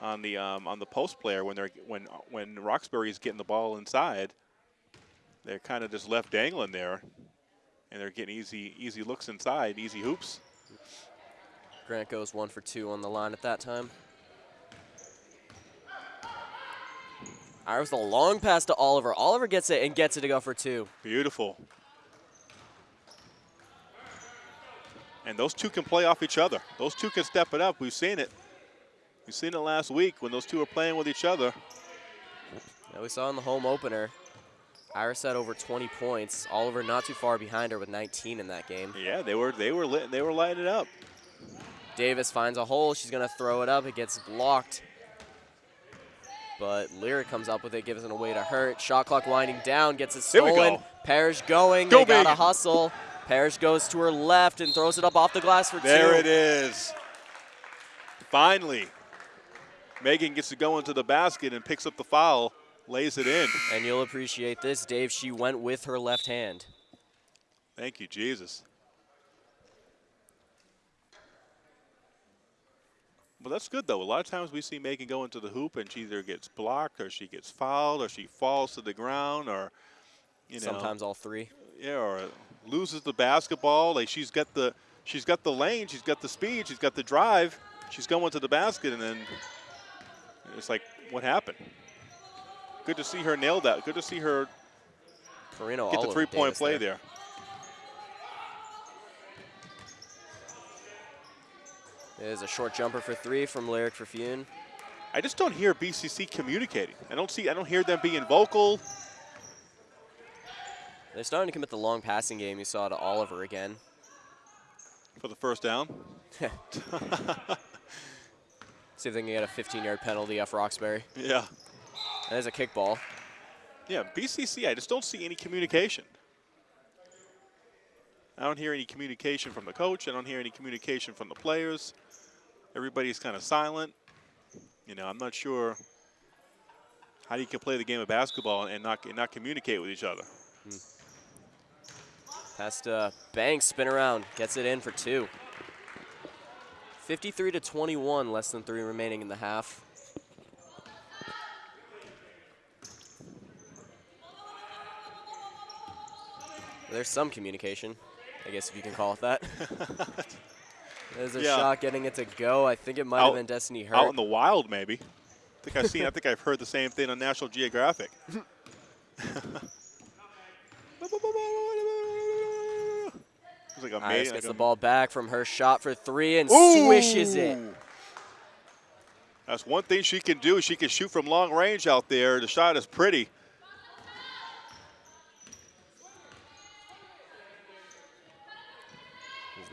on the um, on the post player when they're when when Roxbury is getting the ball inside. They're kind of just left dangling there, and they're getting easy easy looks inside, easy hoops. Grant goes one for two on the line at that time. Iris a long pass to Oliver. Oliver gets it and gets it to go for two. Beautiful. And those two can play off each other. Those two can step it up. We've seen it. We've seen it last week when those two are playing with each other. Yeah, we saw in the home opener. Iris had over 20 points. Oliver not too far behind her with 19 in that game. Yeah, they were they were lit, they were lighting it up. Davis finds a hole. She's going to throw it up. It gets blocked. But Lyric comes up with it, gives it away to Hurt. Shot clock winding down, gets it stolen. Parrish going. Go, they got a hustle. Parrish goes to her left and throws it up off the glass for There two. it is. Finally, Megan gets to go into the basket and picks up the foul, lays it in. And you'll appreciate this, Dave. She went with her left hand. Thank you, Jesus. Well, that's good though. A lot of times we see Megan go into the hoop and she either gets blocked or she gets fouled or she falls to the ground or you know Sometimes all three. yeah or loses the basketball. Like she's got the she's got the lane, she's got the speed, she's got the drive. She's going to the basket and then it's like what happened? Good to see her nail that. Good to see her Carino get the three-point play there. There's a short jumper for three from Lyric Perfune. I just don't hear BCC communicating. I don't see. I don't hear them being vocal. They're starting to commit the long passing game you saw to Oliver again. for the first down. See if they can get a 15-yard penalty off Roxbury. Yeah. And There's a kickball. Yeah, BCC, I just don't see any communication. I don't hear any communication from the coach. I don't hear any communication from the players. Everybody's kind of silent. You know, I'm not sure how you can play the game of basketball and not, and not communicate with each other. Past uh, Banks, spin around, gets it in for two. 53 to 21, less than three remaining in the half. There's some communication, I guess if you can call it that. There's a Yeah. shot getting it to go. I think it might have been Destiny Hurt. Out in the wild, maybe. I think I've seen. I think I've heard the same thing on National Geographic. It's like a Iris gets like the ball back from her shot for three and swishes it. That's one thing she can do. She can shoot from long range out there. The shot is pretty.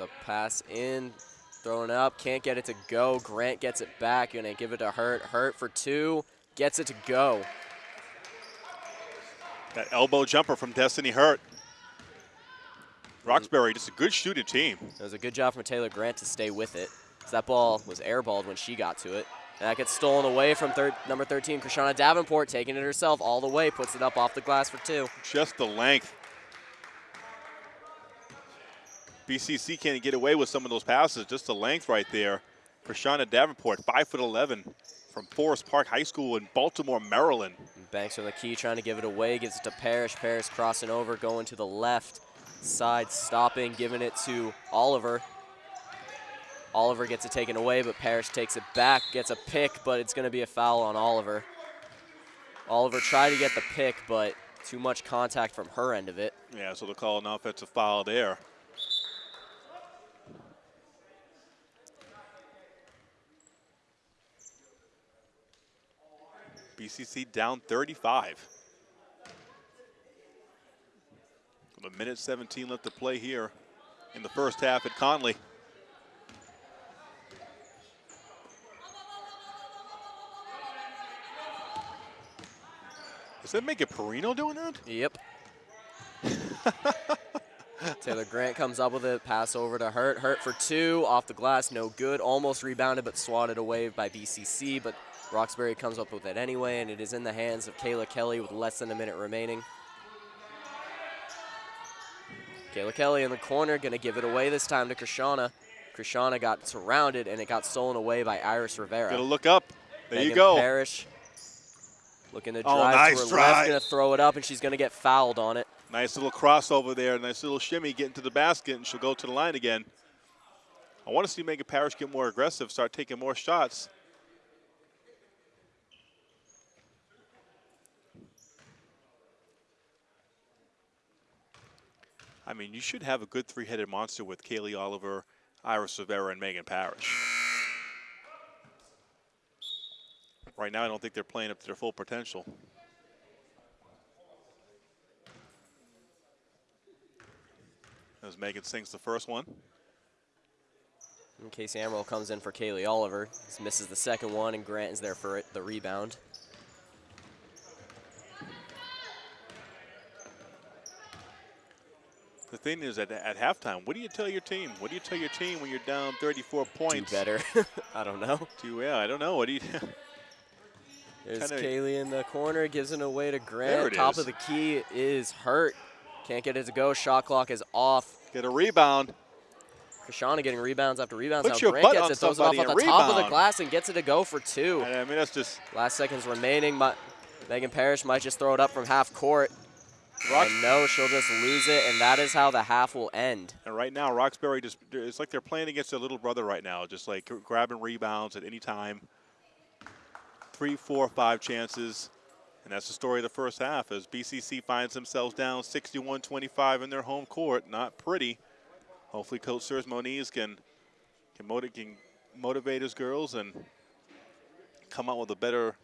The pass in, throwing up, can't get it to go. Grant gets it back, gonna give it to Hurt. Hurt for two, gets it to go. That elbow jumper from Destiny Hurt. Roxbury, just a good shooting team. It was a good job from Taylor Grant to stay with it. that ball was airballed when she got to it. And that gets stolen away from third, number 13, Krishana Davenport, taking it herself all the way, puts it up off the glass for two. Just the length. BCC can't get away with some of those passes. Just the length right there. Krishana Davenport, 5'11", from Forest Park High School in Baltimore, Maryland. Banks on the key, trying to give it away, gives it to Parrish. Parrish crossing over, going to the left side, stopping, giving it to Oliver. Oliver gets it taken away, but Parrish takes it back, gets a pick, but it's going to be a foul on Oliver. Oliver tried to get the pick, but too much contact from her end of it. Yeah, so they'll call an offensive foul there. BCC down 35. With a minute 17 left to play here in the first half at Conley. Is that make it Perino doing that? Yep. Taylor Grant comes up with it, pass over to Hurt. Hurt for two, off the glass, no good. Almost rebounded, but swatted away by BCC. But Roxbury comes up with it anyway, and it is in the hands of Kayla Kelly with less than a minute remaining. Kayla Kelly in the corner, gonna give it away this time to Krishana. Krishana got surrounded, and it got stolen away by Iris Rivera. Going to look up. There you Megan go. Parrish looking to Oh, drive nice to her drive. left, gonna throw it up, and she's gonna get fouled on it. Nice little crossover there. Nice little shimmy getting to the basket, and she'll go to the line again. I want to see Megan Parrish get more aggressive, start taking more shots. I mean, you should have a good three-headed monster with Kaylee Oliver, Iris Rivera, and Megan Parrish. Right now, I don't think they're playing up to their full potential. As Megan sinks the first one. Casey Amaral comes in for Kaylee Oliver. Misses the second one, and Grant is there for it, the rebound. The thing is, at, at halftime, what do you tell your team? What do you tell your team when you're down 34 Do points? better. I don't know. Do well. I don't know. What do you? There's Kinda- Kaylee in the corner, gives it away to Grant. Top is. of the key is hurt. Can't get it to go. Shot clock is off. Get a rebound. Krishana getting rebounds after rebounds. Put now your Grant butt gets on it, throws it off at the and top of the glass and gets it to go for two. I mean, that's just Last seconds remaining. Megan Parrish might just throw it up from half court. Rock- And no, she'll just lose it, and that is how the half will end. And right now, Roxbury just, it's like they're playing against their little brother right now, just like gr- grabbing rebounds at any time. Three, four, five chances. And that's the story of the first half as BCC finds themselves down 61 25 in their home court. Not pretty. Hopefully, Coach Sirs Moniz can, can, motiv- can motivate his girls and come out with a better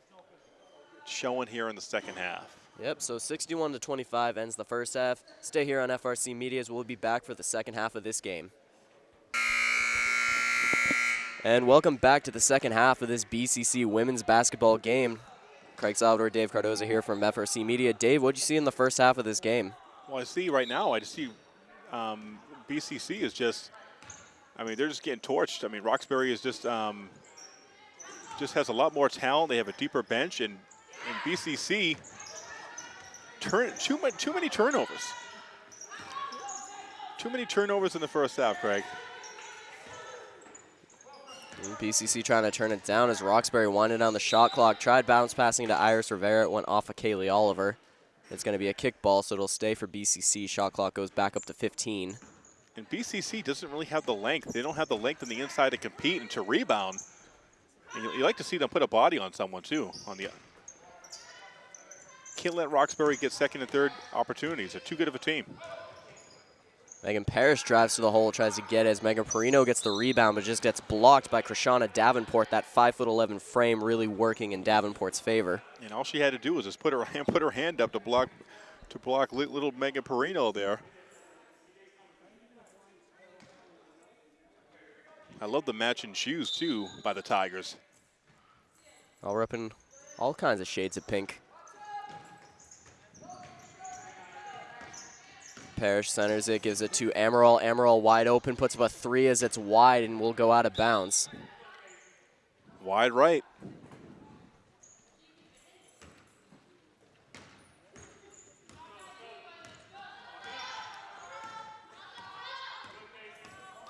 showing here in the second half. Yep, so 61 to 25 ends the first half. Stay here on FRC Media as we'll be back for the second half of this game. And welcome back to the second half of this BCC women's basketball game. Craig Salvador, Dave Cardoza here from FRC Media. Dave, what'd you see in the first half of this game? Well, I see right now, I just see um, BCC is just, I mean, they're just getting torched. I mean, Roxbury is just, um, just has a lot more talent. They have a deeper bench, and, and BCC turn too much, too many turnovers. Too many turnovers in the first half, Craig. BCC trying to turn it down as Roxbury winded down the shot clock. Tried bounce passing to Iris Rivera. It went off of Kaylee Oliver. It's going to be a kickball, so it'll stay for BCC. Shot clock goes back up to 15. And BCC doesn't really have the length. They don't have the length on the inside to compete and to rebound. And you, you like to see them put a body on someone too. On the can't let Roxbury get second and third opportunities. They're too good of a team. Megan Parrish drives to the hole, tries to get it as Megan Perino gets the rebound, but just gets blocked by Krishana Davenport. That 5'11 frame really working in Davenport's favor. And all she had to do was just put her hand, put her hand up to block, to block little Megan Perino there. I love the matching shoes too by the Tigers. All repping all kinds of shades of pink. Parrish centers it, gives it to Amaral. Amaral wide open, puts up a three as it's wide and will go out of bounds. Wide right.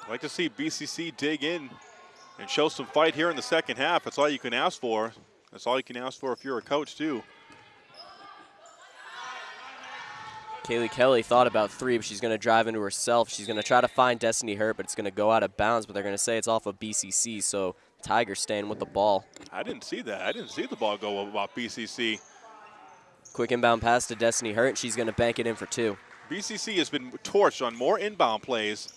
I'd like to see BCC dig in and show some fight here in the second half. That's all you can ask for. That's all you can ask for if you're a coach, too. Kaylee Kelly thought about three, but she's going to drive into herself. She's going to try to find Destiny Hurt, but it's going to go out of bounds. But they're going to say it's off of BCC, so Tigers staying with the ball. I didn't see that. I didn't see the ball go about BCC. Quick inbound pass to Destiny Hurt, and she's going to bank it in for two. BCC has been torched on more inbound plays.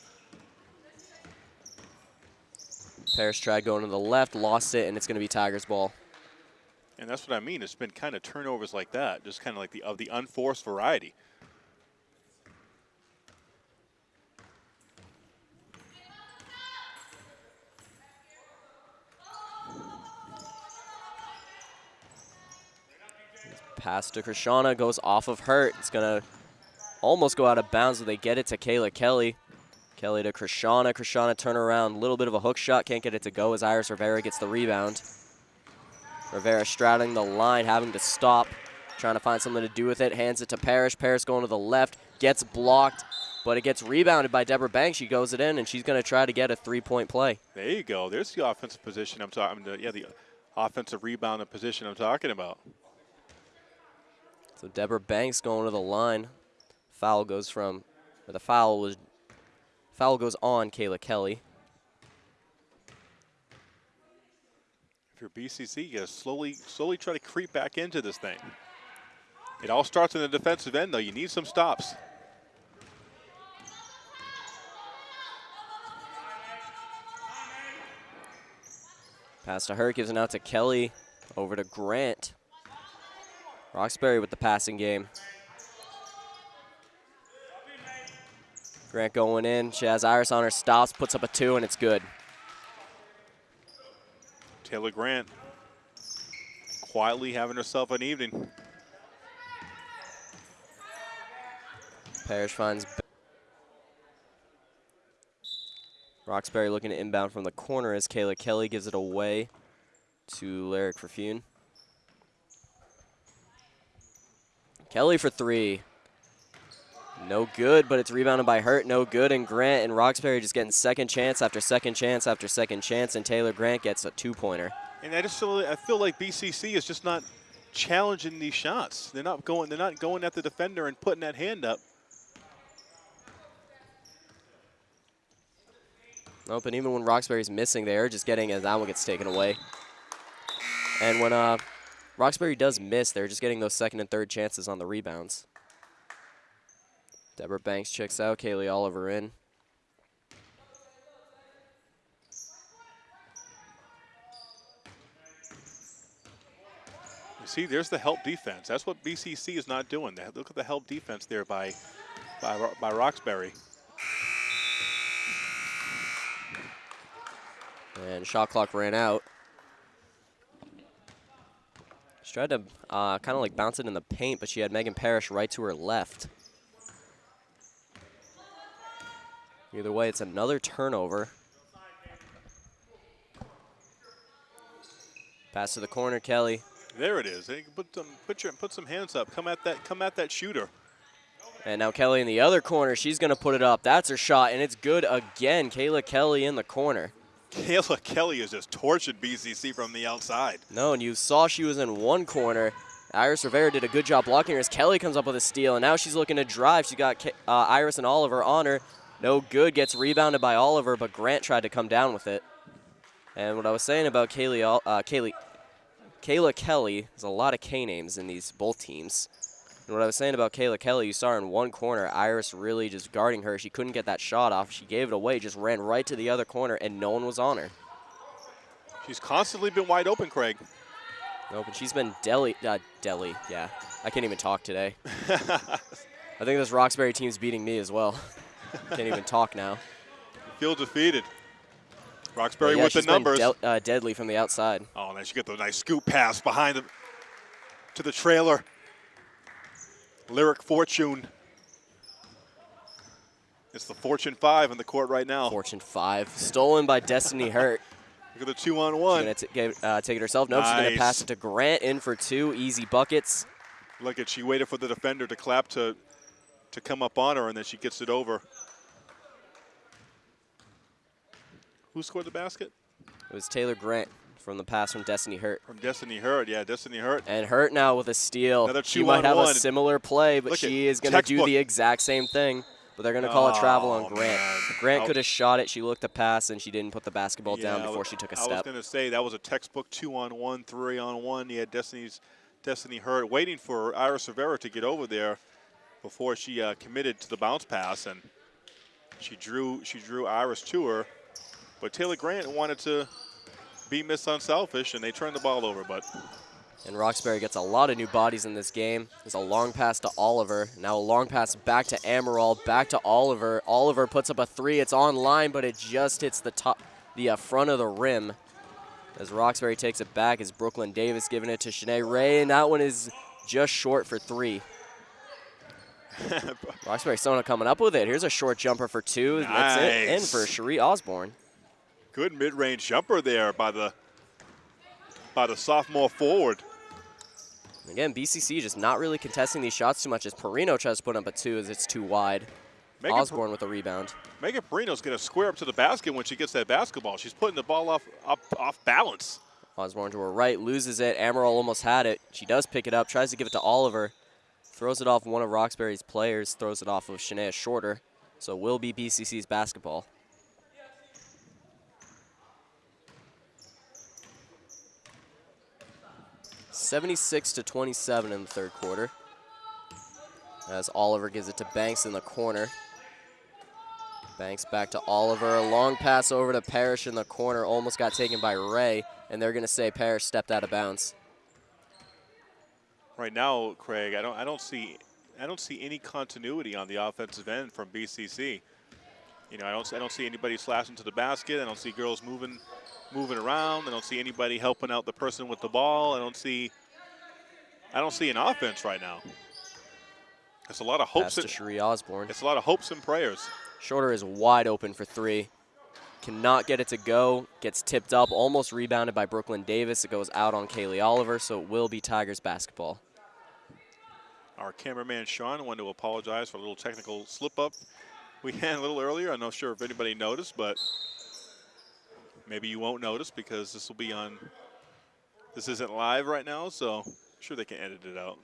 Parrish tried going to the left, lost it, and it's going to be Tigers ball. And that's what I mean. It's been kind of turnovers like that, just kind of like the of the unforced variety. Pass to Krishana goes off of Hurt. It's going to almost go out of bounds, but they get it to Kayla Kelly. Kelly to Krishana. Krishana turn around. Little bit of a hook shot. Can't get it to go as Iris Rivera gets the rebound. Rivera straddling the line, having to stop. Trying to find something to do with it. Hands it to Parrish. Parrish going to the left. Gets blocked, but it gets rebounded by Deborah Banks. She goes it in, and she's going to try to get a three-point play. There you go. There's the offensive position I'm talking. Yeah, the offensive rebound position I'm talking about. So Deborah Banks going to the line. Foul goes from, or the foul was, foul goes on Kayla Kelly. If you're BCC, you gotta slowly, slowly try to creep back into this thing. It all starts in the defensive end, though. You need some stops. Pass to her, gives it out to Kelly. Over to Grant. Roxbury with the passing game. Grant going in. She has Iris on her stops, puts up a two, and it's good. Taylor Grant quietly having herself an evening. Parrish finds. Roxbury looking to inbound from the corner as Kayla Kelly gives it away to Lyric Perfune. Kelly for three. No good, but it's rebounded by Hurt. No good, and Grant and Roxbury just getting second chance after second chance after second chance, and Taylor Grant gets a two-pointer. And I just feel, I feel like BCC is just not challenging these shots. They're not going. They're not going at the defender and putting that hand up. Nope, and even when Roxbury's missing, they're just getting as that one gets taken away. And when uh, Roxbury does miss, they're just getting those second and third chances on the rebounds. Deborah Banks checks out, Kaylee Oliver in. You see, there's the help defense. That's what BCC is not doing. Look at the help defense there by, by, by Roxbury. And shot clock ran out. She tried to uh, kind of like bounce it in the paint, but she had Megan Parrish right to her left. Either way, it's another turnover. Pass to the corner, Kelly. There it is. Put some, put your, put some hands up. Come at that, come at that shooter. And now Kelly in the other corner. She's going to put it up. That's her shot, and it's good again. Kayla Kelly in the corner. Kayla Kelly has just tortured BCC from the outside. No, and you saw she was in one corner. Iris Rivera did a good job blocking her as Kelly comes up with a steal, and now she's looking to drive. She got uh, Iris and Oliver on her. No good, gets rebounded by Oliver, but Grant tried to come down with it. And what I was saying about Kaylee, uh, Kaylee, Kayla Kelly, there's a lot of K names in these both teams. And what I was saying about Kayla Kelly, you saw her in one corner, Iris really just guarding her. She couldn't get that shot off. She gave it away, just ran right to the other corner, and no one was on her. She's constantly been wide open, Craig. Nope, and she's been deli, uh, deli, yeah. I can't even talk today. I think this Roxbury team's beating me as well. can't even talk now. Feel defeated. Roxbury yeah, with the numbers. De uh, deadly from the outside. Oh, nice. You get the nice scoop pass behind the, to the trailer. Lyric Fortune. It's the Fortune 5 in the court right now. Fortune 5. Stolen by Destiny Hurt. Look at the two on one. She's going to uh, take it herself. No, nice. she's going to pass it to Grant in for two. Easy buckets. Look at she waited for the defender to clap to, to come up on her, and then she gets it over. Who scored the basket? It was Taylor Grant from the pass from Destiny Hurt. From Destiny Hurt, yeah, Destiny Hurt. And Hurt now with a steal. Another she might have one. a similar play, but Look she is going to do the exact same thing. But they're going to call oh, a travel on Grant. Man. Grant could have shot it. She looked to pass, and she didn't put the basketball yeah, down before she took a step. I was going to say that was a textbook two on one, three on one. You had Destiny's Destiny Hurt waiting for Iris Rivera to get over there before she uh, committed to the bounce pass, and she drew she drew Iris to her. But Taylor Grant wanted to be Miss Unselfish, and they turn the ball over. But and Roxbury gets a lot of new bodies in this game. There's a long pass to Oliver. Now a long pass back to Amaral, back to Oliver. Oliver puts up a three. It's on line, but it just hits the top, the uh, front of the rim. As Roxbury takes it back, is Brooklyn Davis giving it to Shanae Ray, and that one is just short for three. Roxbury still coming up with it. Here's a short jumper for two. Nice. That's it. In for Cherie Osborne. Good mid-range jumper there by the by the sophomore forward. Again, BCC just not really contesting these shots too much as Perino tries to put up a two as it's too wide. Megan Osborne with a rebound. Megan Perino's going to square up to the basket when she gets that basketball. She's putting the ball off, off, off balance. Osborne to her right, loses it. Amaral almost had it. She does pick it up, tries to give it to Oliver. Throws it off one of Roxbury's players, throws it off of Shayna Shorter. So it will be BCC's basketball. 76 to 27 in the third quarter. As Oliver gives it to Banks in the corner. Banks back to Oliver. A long pass over to Parrish in the corner. Almost got taken by Ray. And they're going to say Parrish stepped out of bounds. Right now, Craig, I don't, I don't see, I don't see any continuity on the offensive end from BCC. You know, I don't, I don't see anybody slashing to the basket. I don't see girls moving, moving around. I don't see anybody helping out the person with the ball. I don't see I don't see an offense right now. It's a lot of hopes. To Cherie Osborne. It's a lot of hopes and prayers. Shorter is wide open for three. Cannot get it to go. Gets tipped up, almost rebounded by Brooklyn Davis. It goes out on Kaylee Oliver, so it will be Tigers basketball. our cameraman Sean wanted to apologize for a little technical slip up we had a little earlier. I'm not sure if anybody noticed, but maybe you won't notice because this will be on. This isn't live right now, so I'm sure they can edit it out.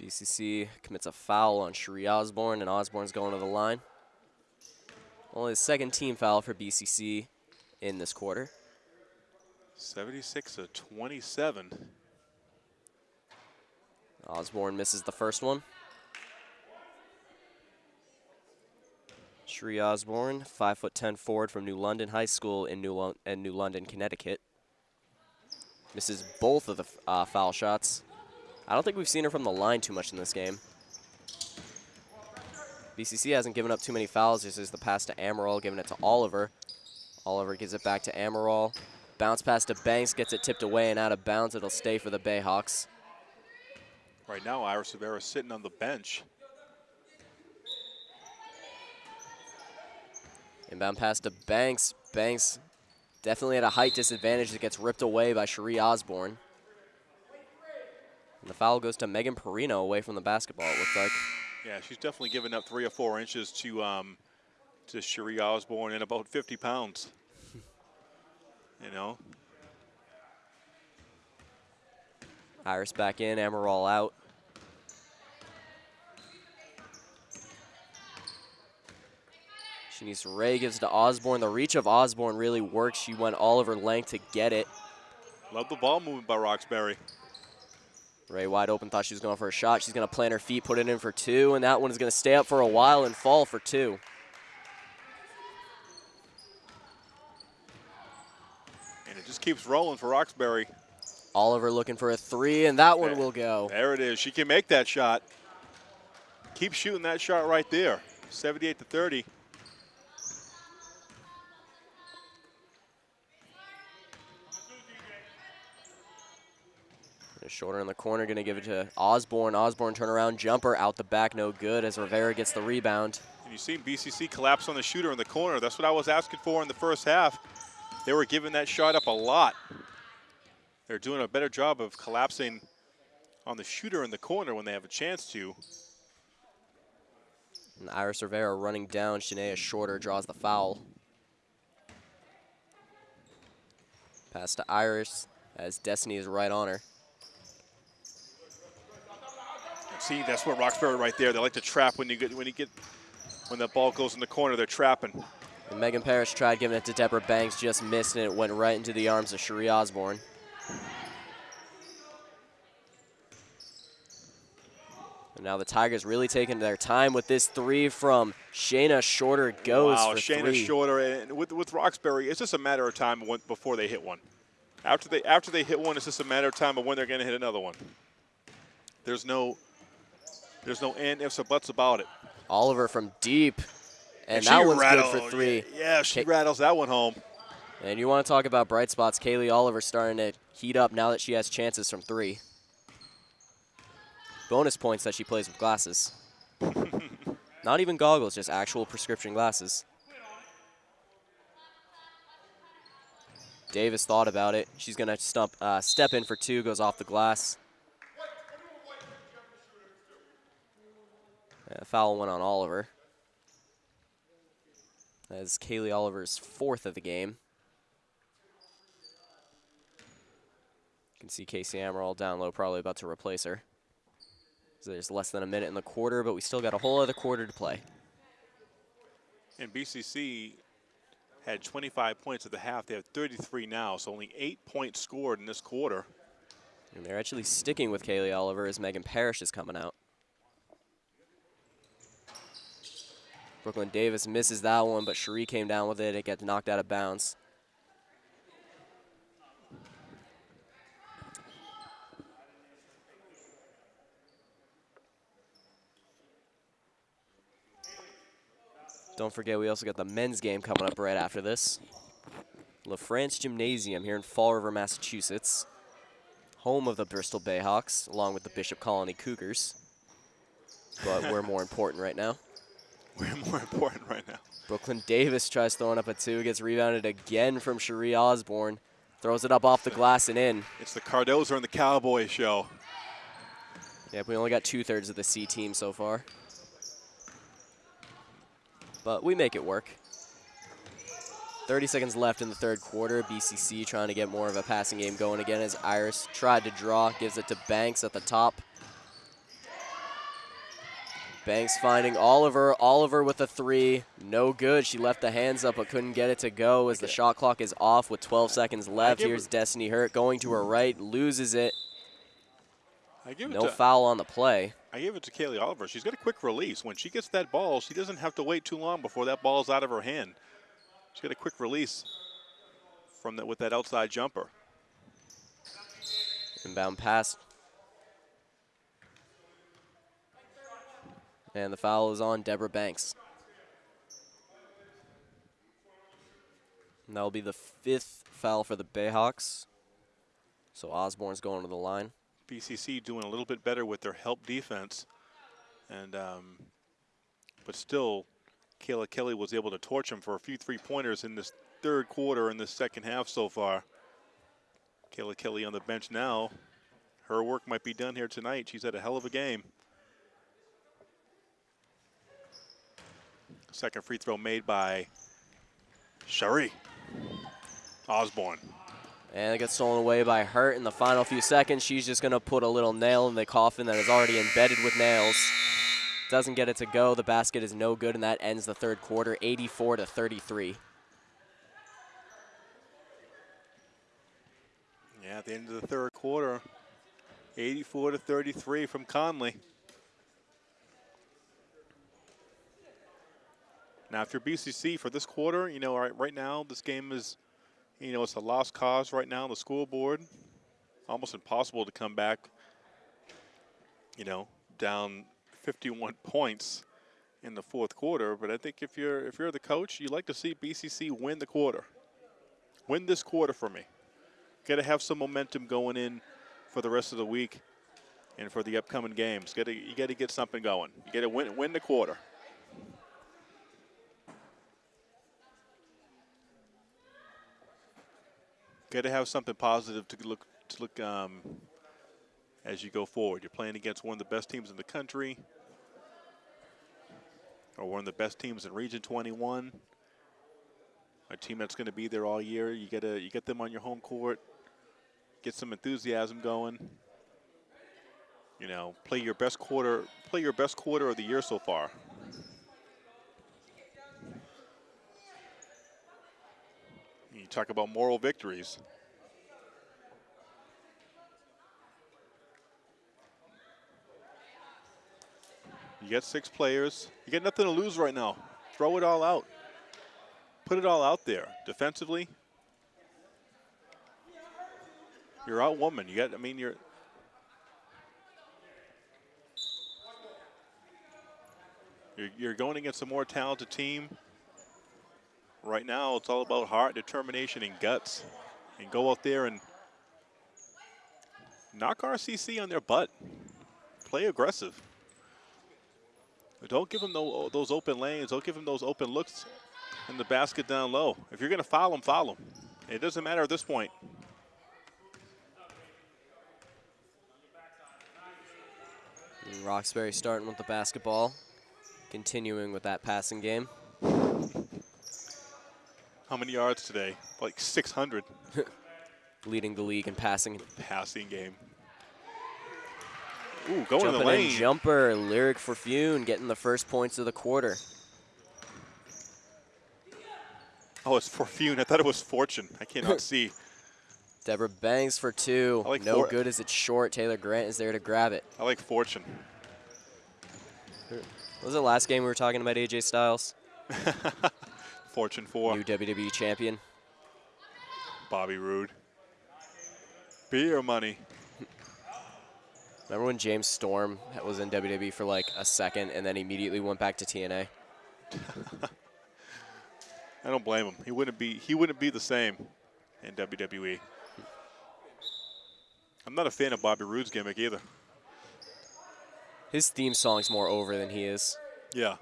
BCC commits a foul on Cherie Osborne, and Osborne's going to the line. Only the second team foul for BCC in this quarter. 76 to 27. Osborne misses the first one. Cherie Osborne, 5'10 forward from New London High School in New, in New London, Connecticut. Misses both of the uh, foul shots. I don't think we've seen her from the line too much in this game. BCC hasn't given up too many fouls. This is the pass to Amaral, giving it to Oliver. Oliver gives it back to Amaral. Bounce pass to Banks, gets it tipped away and out of bounds. It'll stay for the Bayhawks. Right now, Iris Rivera sitting on the bench. Inbound pass to Banks. Banks definitely at a height disadvantage that gets ripped away by Cherie Osborne. And the foul goes to Megan Perino away from the basketball, it looks like. Yeah, she's definitely given up three or four inches to um, to Cherie Osborne and about 50 pounds. you know? Iris back in, Amaral out. Shanice Ray gives to Osborne. The reach of Osborne really works. She went all of her length to get it. Love the ball movement by Roxbury. Ray wide open, thought she was going for a shot. She's going to plant her feet, put it in for two, and that one is going to stay up for a while and fall for two. And it just keeps rolling for Roxbury. Oliver looking for a three, and that one will go. There it is. She can make that shot. Keep shooting that shot right there. 78 to 30. Shorter in the corner, going to give it to Osborne. Osborne turnaround jumper out the back, no good as Rivera gets the rebound. And you see BCC collapse on the shooter in the corner. That's what I was asking for in the first half. They were giving that shot up a lot. They're doing a better job of collapsing on the shooter in the corner when they have a chance to. And Iris Rivera running down. Shayna Shorter draws the foul. Pass to Iris as Destiny is right on her. See, that's what Roxbury right there. They like to trap when you get when you get when the ball goes in the corner. They're trapping. And Megan Parrish tried giving it to Deborah Banks, just missed, and it went right into the arms of Cherie Osborne. And now the Tigers really taking their time with this three from Shayna Shorter goes wow, for Shayna three. Shorter, and with with Roxbury, it's just a matter of time when, before they hit one. After they after they hit one, it's just a matter of time of when they're going to hit another one. There's no there's no and ifs or buts about it. Oliver from deep. And, And that she one's rattled- good for three. Yeah, she Ka- rattles that one home. And you want to talk about bright spots. Kaylee Oliver starting to heat up now that she has chances from three. Bonus points that she plays with glasses. Not even goggles, just actual prescription glasses. Davis thought about it. She's going to stump, uh, step in for two, goes off the glass. Uh, foul went on Oliver. That is Kaylee Oliver's fourth of the game. You can see Casey Amaral down low, probably about to replace her. So there's less than a minute in the quarter, but we still got a whole other quarter to play. And BCC had 25 points at the half. They have 33 now, so only eight points scored in this quarter. And they're actually sticking with Kaylee Oliver as Megan Parrish is coming out. Brooklyn Davis misses that one, but Cherie came down with it. It gets knocked out of bounds. Don't forget, we also got the men's game coming up right after this. LaFrance Gymnasium here in Fall River, Massachusetts. Home of the Bristol Bayhawks, along with the Bishop Connolly Cougars. But we're more important right now. We're more important right now. Brooklyn Davis tries throwing up a two, gets rebounded again from Cherie Osborne. Throws it up off the glass and in. It's the Cardozo and the Cowboy show. Yep, we only got two thirds of the C team so far. But we make it work. 30 seconds left in the third quarter. BCC trying to get more of a passing game going again as Iris tried to draw, gives it to Banks at the top. Banks finding Oliver. Oliver with a three. No good. She left the hands up but couldn't get it to go as the shot clock is off with 12 seconds left. Here's Destiny Hurt going to her right, loses it. I give it No foul on the play. I give it to Kaylee Oliver. She's got a quick release. When she gets that ball, she doesn't have to wait too long before that ball's out of her hand. She's got a quick release from that with that outside jumper. Inbound pass. And the foul is on Deborah Banks. And that'll be the fifth foul for the Bayhawks. So Osborne's going to the line. BCC doing a little bit better with their help defense, and um, but still, Kayla Kelly was able to torch them for a few three pointers in this third quarter in the second half so far. Kayla Kelly on the bench now. Her work might be done here tonight. She's had a hell of a game. Second free throw made by Cherie Osborne. And it gets stolen away by Hurt in the final few seconds. She's just going to put a little nail in the coffin that is already embedded with nails. Doesn't get it to go. The basket is no good, and that ends the third quarter, 84 to 33. Yeah, at the end of the third quarter, 84 to 33 from Conley. Now, if you're BCC for this quarter, you know, right, right now this game is, you know, it's a lost cause right now on the board, Almost impossible to come back, you know, down 51 points in the fourth quarter. But I think if you're if you're the coach, you like to see BCC win the quarter, win this quarter for me. Got to have some momentum going in for the rest of the week and for the upcoming games. Got to you got to get something going. You got to win win the quarter. Got to have something positive to look to look um, as you go forward. You're playing against one of the best teams in the country, or one of the best teams in Region 21. A team that's going to be there all year. You got to you get them on your home court, get some enthusiasm going. You know, play your best quarter. Play your best quarter of the year so far. Talk about moral victories. You get six players. You got nothing to lose right now. Throw it all out. Put it all out there. Defensively, you're out woman. You got. I mean, you're. You're, you're going against a more talented team. Right now, it's all about heart, determination, and guts. And go out there and knock RCC on their butt. Play aggressive. Don't give them those open lanes. Don't give them those open looks in the basket down low. If you're going to foul them, foul them. It doesn't matter at this point. Roxbury starting with the basketball, continuing with that passing game. How many yards today? Like 600 Leading the league in passing. passing game. Ooh, going in the Jumping lane. in jumper, Lyric Forfune getting the first points of the quarter. Oh, it's Forfune. I thought it was Fortune. I cannot see. Deborah Banks for two. Like no for- good as it's short. Taylor Grant is there to grab it. I like Fortune. What was the last game we were talking about AJ Styles? Fortune for New WWE champion. Bobby Roode. Beer money. Remember when James Storm was in WWE for like a second and then immediately went back to TNA? I don't blame him. He wouldn't be he wouldn't be the same in WWE. I'm not a fan of Bobby Roode's gimmick either. His theme song's more over than he is. Yeah.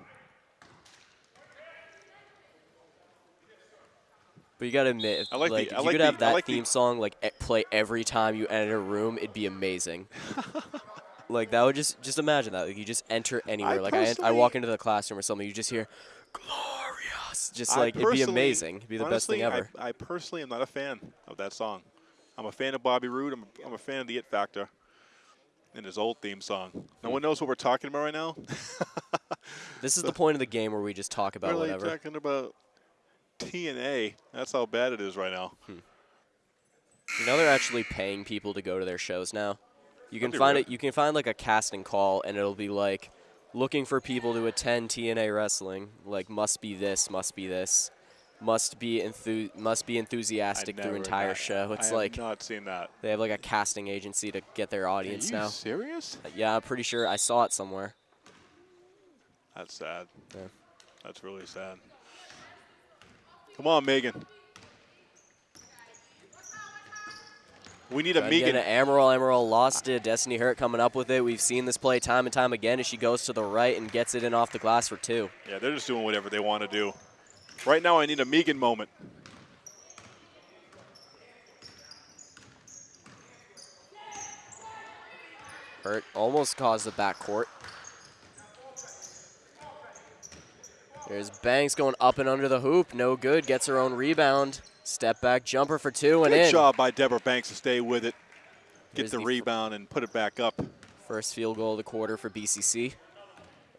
But you gotta admit, if, I like the- like, I if you like could the- have that like the- theme song like play every time you enter a room, it'd be amazing. Like that would just just imagine that. Like you just enter anywhere. like I, I walk into the classroom or something, you just hear glorious. Just like it'd be amazing. It'd be the best thing ever. I, I personally am not a fan of that song. I'm a fan of Bobby Roode. I'm, I'm a fan of the It Factor and his old theme song. No Hmm. one knows what we're talking about right now. this is the point of the game where we just talk about we're whatever. talking about TNA. That's how bad it is right now. Hmm. You know they're actually paying people to go to their shows now. You can find it. You can find like a casting call, and it'll be like looking for people to attend TNA wrestling. Like must be this, must be this, must be enthu- must be enthusiastic through entire show. It's I like not seen that. they have like a casting agency to get their Are audience you now. serious? Uh, yeah, I'm pretty sure I saw it somewhere. That's sad. Yeah. That's really sad. Come on, Megan. We need a Trying Megan. get an Emerald. Emerald lost it. Destiny Hurt coming up with it. We've seen this play time and time again as she goes to the right and gets it in off the glass for two. Yeah, they're just doing whatever they want to do. Right now, I need a Megan moment. Hurt almost caused the backcourt. There's Banks going up and under the hoop. No good. Gets her own rebound. Step back jumper for two and Good in. Good job by Deborah Banks to stay with it, get Here's the the rebound, and put it back up. First field goal of the quarter for BCC.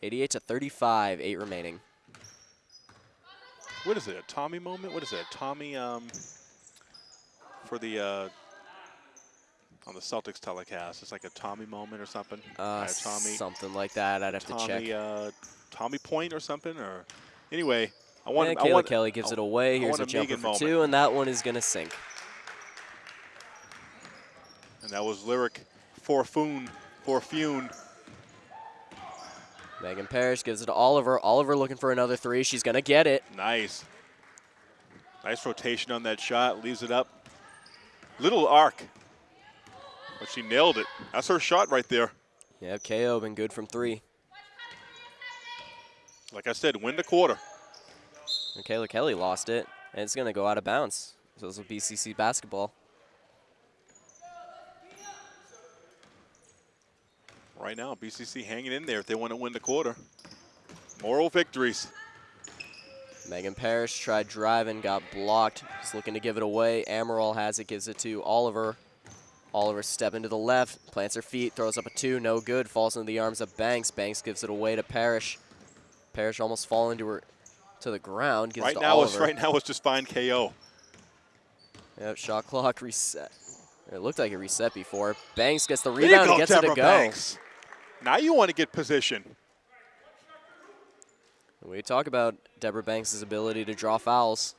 88 to 35, eight remaining. What is it? A Tommy moment? What is it? A Tommy um, for the uh, on the Celtics telecast? It's like a Tommy moment or something. Uh, Tommy. something like that. I'd have to check. Tommy, uh, Tommy Point or something, or anyway, I want. I Kayla want Kelly gives I- it away. Here's a a jumper for moment. two, and that one is going to sink. And that was lyric for Foon, for Fune. Megan Parrish gives it to Oliver. Oliver looking for another three. She's going to get it. Nice. Nice rotation on that shot. Leaves it up. Little arc. But she nailed it. That's her shot right there. Yeah, KO been good from three. Like I said, win the quarter. And Kayla Kelly lost it, and it's going to go out of bounds. So this will BCC basketball. Right now, BCC hanging in there if they want to win the quarter. Moral victories. Megan Parrish tried driving, got blocked. Just looking to give it away. Amaral has it, gives it to Oliver. Oliver stepping to the left, plants her feet, throws up a two, no good, falls into the arms of Banks. Banks gives it away to Parrish. Parrish almost falling to her to the ground, gives Right now, it's right now it's just fine KO. Yep, shot clock reset. It looked like it reset before. Banks gets the rebound go, and gets Deborah it to go. Banks. Now you want to get position. We talk about Deborah Banks' ability to draw fouls.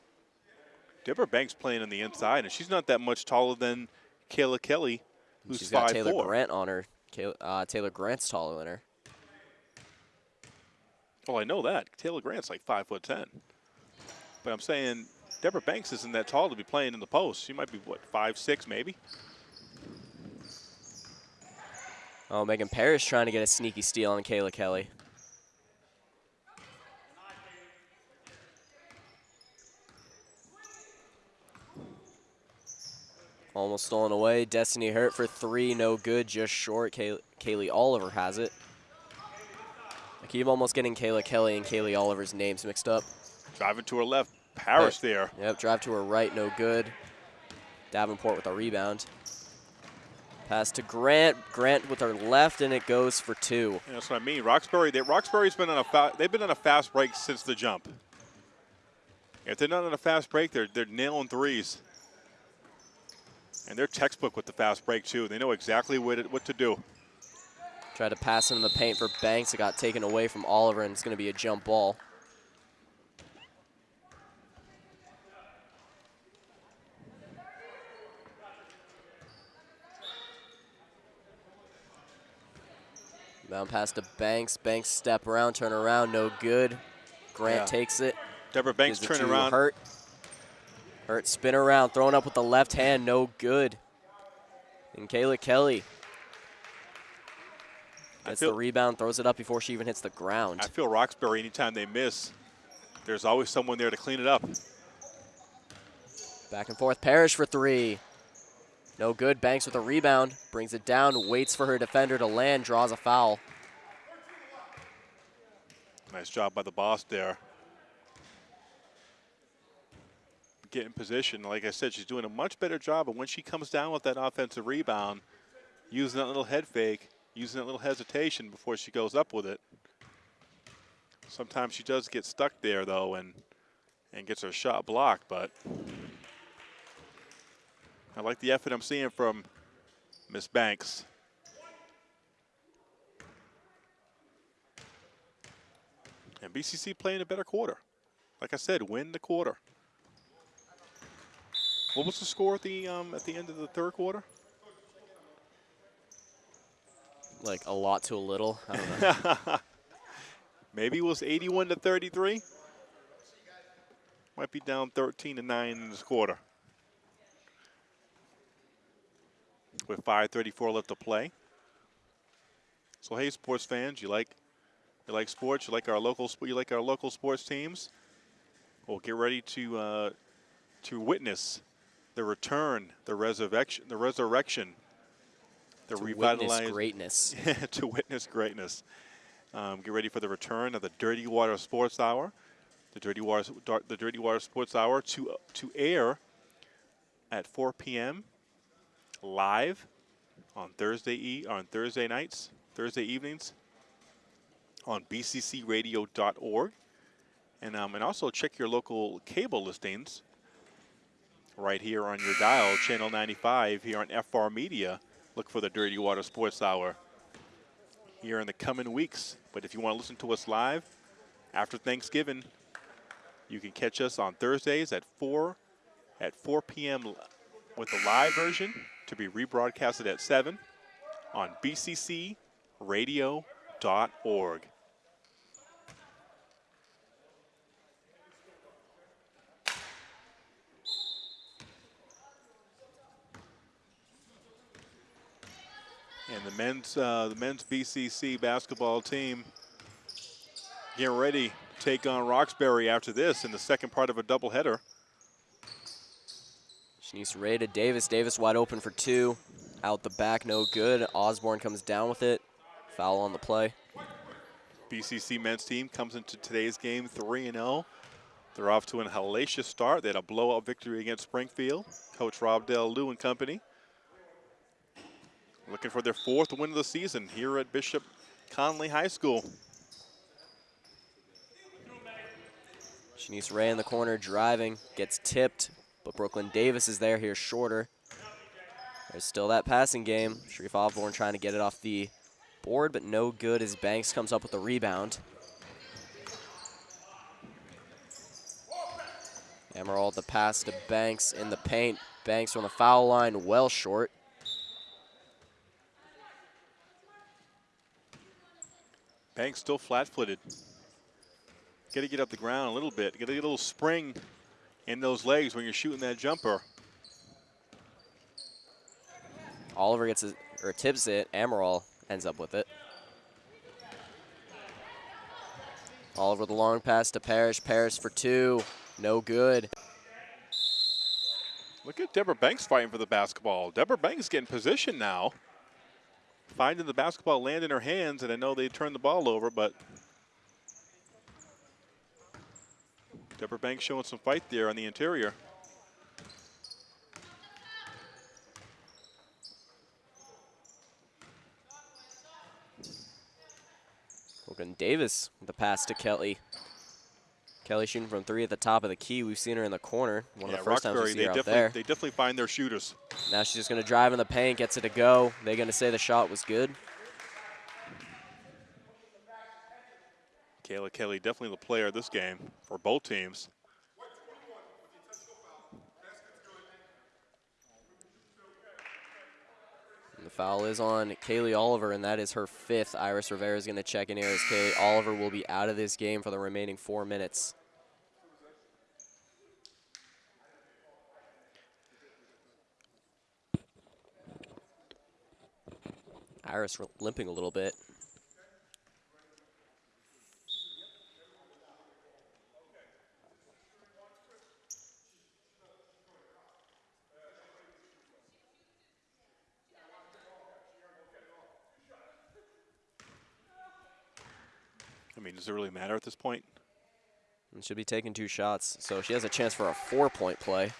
Deborah Banks playing on the inside, and she's not that much taller than Kayla Kelly, who's She's got Taylor four. Grant on her. Kayla- Uh, Taylor Grant's taller than her. Well, I know that. Taylor Grant's like five foot ten. But I'm saying Deborah Banks isn't that tall to be playing in the post. She might be what five six maybe. Oh, Megan Parrish trying to get a sneaky steal on Kayla Kelly. Almost stolen away. Destiny Hurt for three, no good, just short. Kay- Kaylee Oliver has it. Keep almost getting Kayla Kelly and Kaylee Oliver's names mixed up. Driving to her left, Parrish there. Yep, drive to her right, no good. Davenport with a rebound. Pass to Grant. Grant with her left, and it goes for two. Yeah, that's what I mean. Roxbury, They, Roxbury's been on a they've been on a fast break since the jump. If they're not on a fast break, they're they're nailing threes. And they're textbook with the fast break too. They know exactly what it, what to do. Tried to pass in the paint for Banks. It got taken away from Oliver, and it's going to be a jump ball. Bound pass to Banks. Banks step around, turn around, no good. Grant Yeah. takes it. Deborah Banks Gives it turning to around. Hurt. Hurt spin around, throwing up with the left hand, no good. And Kayla Kelly gets feel- the rebound, throws it up before she even hits the ground. I feel Roxbury anytime they miss, there's always someone there to clean it up. Back and forth, Parrish for three. No good. Banks with a rebound. Brings it down. Waits for her defender to land. Draws a foul. Nice job by the boss there. Get in position. Like I said, she's doing a much better job. But when she comes down with that offensive rebound, using that little head fake, using that little hesitation before she goes up with it. Sometimes she does get stuck there, though, and and gets her shot blocked. But I like the effort I'm seeing from Miss Banks. And BCC playing a better quarter. Like I said, win the quarter. What was the score at the um, at the end of the third quarter? Like a lot to a little. I don't know. Maybe it was 81 to 33. Might be down 13 to 9 in this quarter. With 5:34 left to play. So hey, sports fans, you like you like sports, you like our local you like our local sports teams. Well, get ready to uh, to witness the return, the resurrection, the resurrection, the to revitalized witness greatness. to witness greatness. Um, get ready for the return of the Dirty Water Sports Hour, the Dirty Water, the Dirty Water Sports Hour to to air at 4 p.m. live on Thursday e on Thursday nights, Thursday evenings on bccradio.org, and um, and also check your local cable listings right here on your dial, channel 95 here on FR Media. Look for the Dirty Water Sports Hour here in the coming weeks. But if you want to listen to us live after Thanksgiving, you can catch us on Thursdays at 4 at 4 p.m. with the live version to be rebroadcasted at 7 on bccradio.org. And the men's uh, the men's BCC basketball team getting ready to take on Roxbury after this in the second part of a doubleheader. Shanice Ray to Davis. Davis wide open for two. Out the back, no good. Osborne comes down with it. Foul on the play. BCC men's team comes into today's game 3 0. They're off to an hellacious start. They had a blowout victory against Springfield. Coach Rob Del Lou and company. Looking for their fourth win of the season here at Bishop Connolly High School. Shanice Ray in the corner driving, gets tipped, but Brooklyn Davis is there here shorter. There's still that passing game. Sharif Osborne trying to get it off the board, but no good as Banks comes up with the rebound. Emerald the pass to Banks in the paint. Banks on the foul line, well short. Banks still flat-footed. Got to get up the ground a little bit. Got to get a little spring in those legs when you're shooting that jumper. Oliver gets it, or tips it. Amaral ends up with it. Oliver the long pass to Parrish. Parrish for two. No good. Look at Deborah Banks fighting for the basketball. Deborah Banks getting position now. Finding the basketball land in her hands, and I know they turned the ball over, but Deborah Banks showing some fight there on the interior. Logan Davis with the pass to Kelly. Kelly shooting from three at the top of the key. We've seen her in the corner. One yeah, of the first Roxbury, times we see her definitely, there. They definitely find their shooters. Now she's just going to drive in the paint, gets it to go. They're going to say the shot was good. Kayla Kelly definitely the player of this game for both teams. And the foul is on Kaylee Oliver, and that is her fifth. Iris Rivera is going to check in here as Kaylee Oliver will be out of this game for the remaining four minutes. Iris limping a little bit. I mean, does it really matter at this point? And she'll be taking two shots, so she has a chance for a four-point play.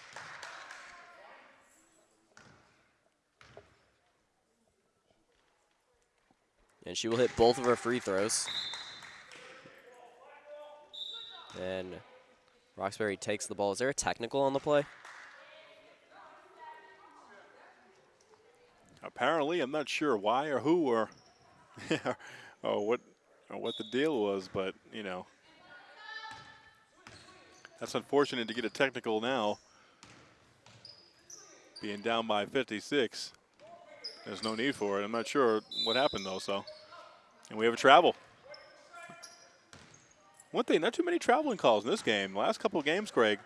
And she will hit both of her free throws. And Roxbury takes the ball. Is there a technical on the play? Apparently, I'm not sure why or who or, or what or what the deal was, but you know, that's unfortunate to get a technical now. Being down by 56, there's no need for it. I'm not sure what happened though. So, and we have a travel. One thing, not too many traveling calls in this game. Last couple of games, Craig,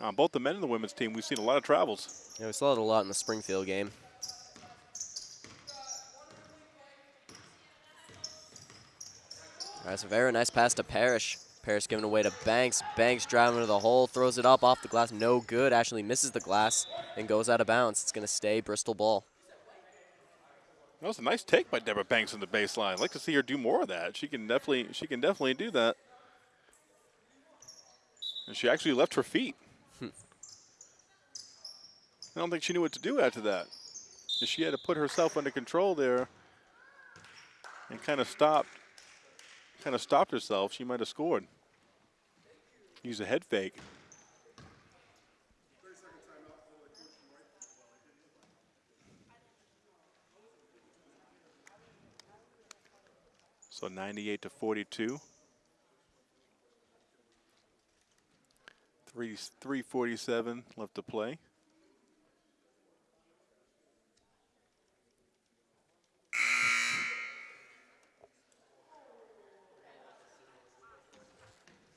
on both the men and the women's team, we've seen a lot of travels. Yeah, we saw it a lot in the Springfield game. All right, so very nice pass to Parrish. Parrish giving away to Banks. Banks driving to the hole, throws it up off the glass. No good. Ashley misses the glass and goes out of bounds. It's going to stay Bristol ball. That was a nice take by Deborah Banks in the baseline. I'd like to see her do more of that. She can definitely she can definitely do that. And she actually left her feet. Hmm. I don't think she knew what to do after that. And she had to put herself under control there and kind of stopped kind of stopped herself. She might have scored. Use a head fake. So 98 to 42. Three, 347 left to play.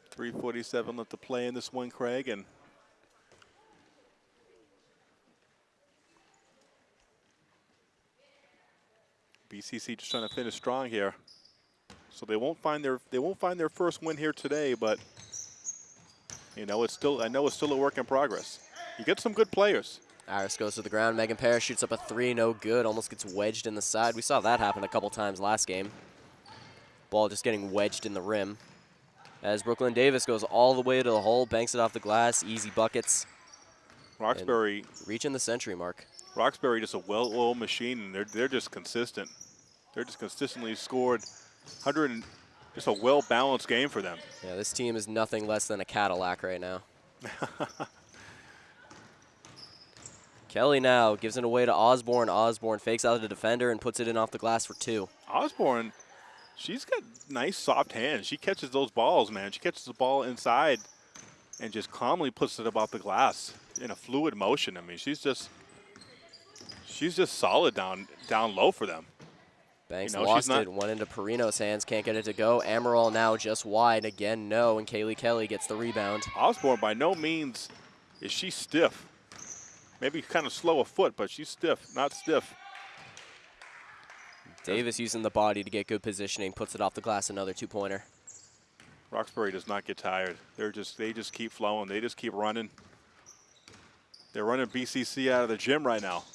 Three forty-seven left to play in this one, Craig, and BCC just trying to finish strong here. So they won't find their they won't find their first win here today, but you know it's still I know it's still a work in progress. You get some good players. Iris goes to the ground. Megan Parrish shoots up a three, no good. Almost gets wedged in the side. We saw that happen a couple times last game. Ball just getting wedged in the rim. As Brooklyn Davis goes all the way to the hole, banks it off the glass, easy buckets. Roxbury reaching the century mark. Roxbury just a well-oiled machine, and they're they're just consistent. They're just consistently scored 100 and just a well-balanced game for them. Yeah, this team is nothing less than a Cadillac right now. Kelly now gives it away to Osborne. Osborne fakes out the defender and puts it in off the glass for two. Osborne, she's got nice soft hands. She catches those balls, man. She catches the ball inside and just calmly puts it about the glass in a fluid motion. I mean, she's just she's just solid down down low for them. Banks you know, lost it, went into Perino's hands, can't get it to go. Amaral now just wide, again no, and Kaylee Kelly gets the rebound. Osborne by no means is she stiff. Maybe kind of slow of foot, but she's stiff, not stiff. Davis using the body to get good positioning, puts it off the glass, another two-pointer. Roxbury does not get tired. They're just they just keep flowing. They just keep running. They're running BCC out of the gym right now.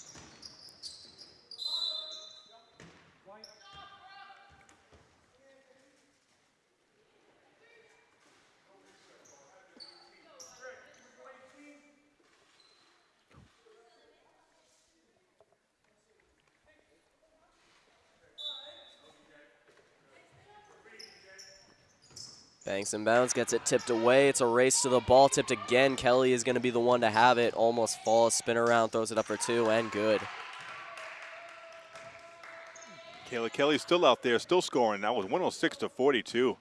Banks and bounds, gets it tipped away. It's a race to the ball, tipped again. Kelly is going to be the one to have it. Almost falls, spin around, throws it up for two, and good. Kayla Kelly's still out there, still scoring. That was 106 to 42.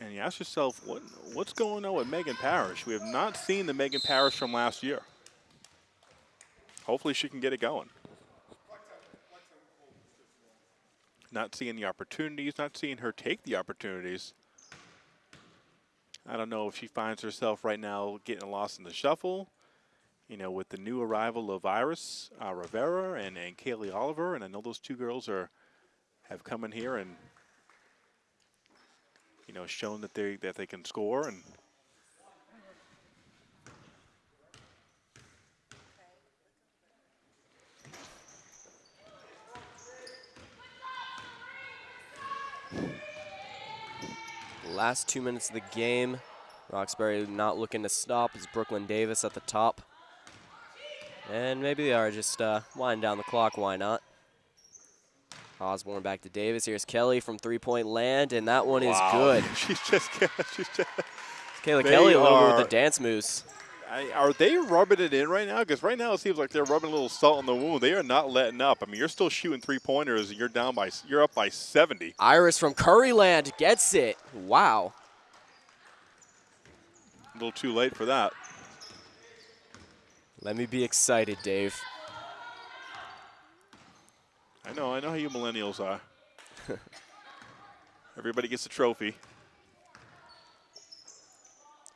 And you ask yourself, what, what's going on with Megan Parrish? We have not seen the Megan Parrish from last year. Hopefully she can get it going. Not seeing the opportunities, not seeing her take the opportunities. I don't know if she finds herself right now getting lost in the shuffle, you know, with the new arrival of Iris uh, Rivera and, and Kaylee Oliver. And I know those two girls are have come in here and, you know, shown that they, that they can score. And Last two minutes of the game. Roxbury not looking to stop. Is Brooklyn Davis at the top. And maybe they are just uh, winding down the clock. Why not? Osborne back to Davis. Here's Kelly from three-point land, and that one is good. she's just, she's just. Kayla Kelly over with are- the dance moves. I, are they rubbing it in right now? Because right now it seems like they're rubbing a little salt in the wound. They are not letting up. I mean, you're still shooting three pointers, and you're down by, you're up by 70. Iris from Curryland gets it. Wow. A little too late for that. Let me be excited, Dave. I know, I know how you millennials are. Everybody gets a trophy.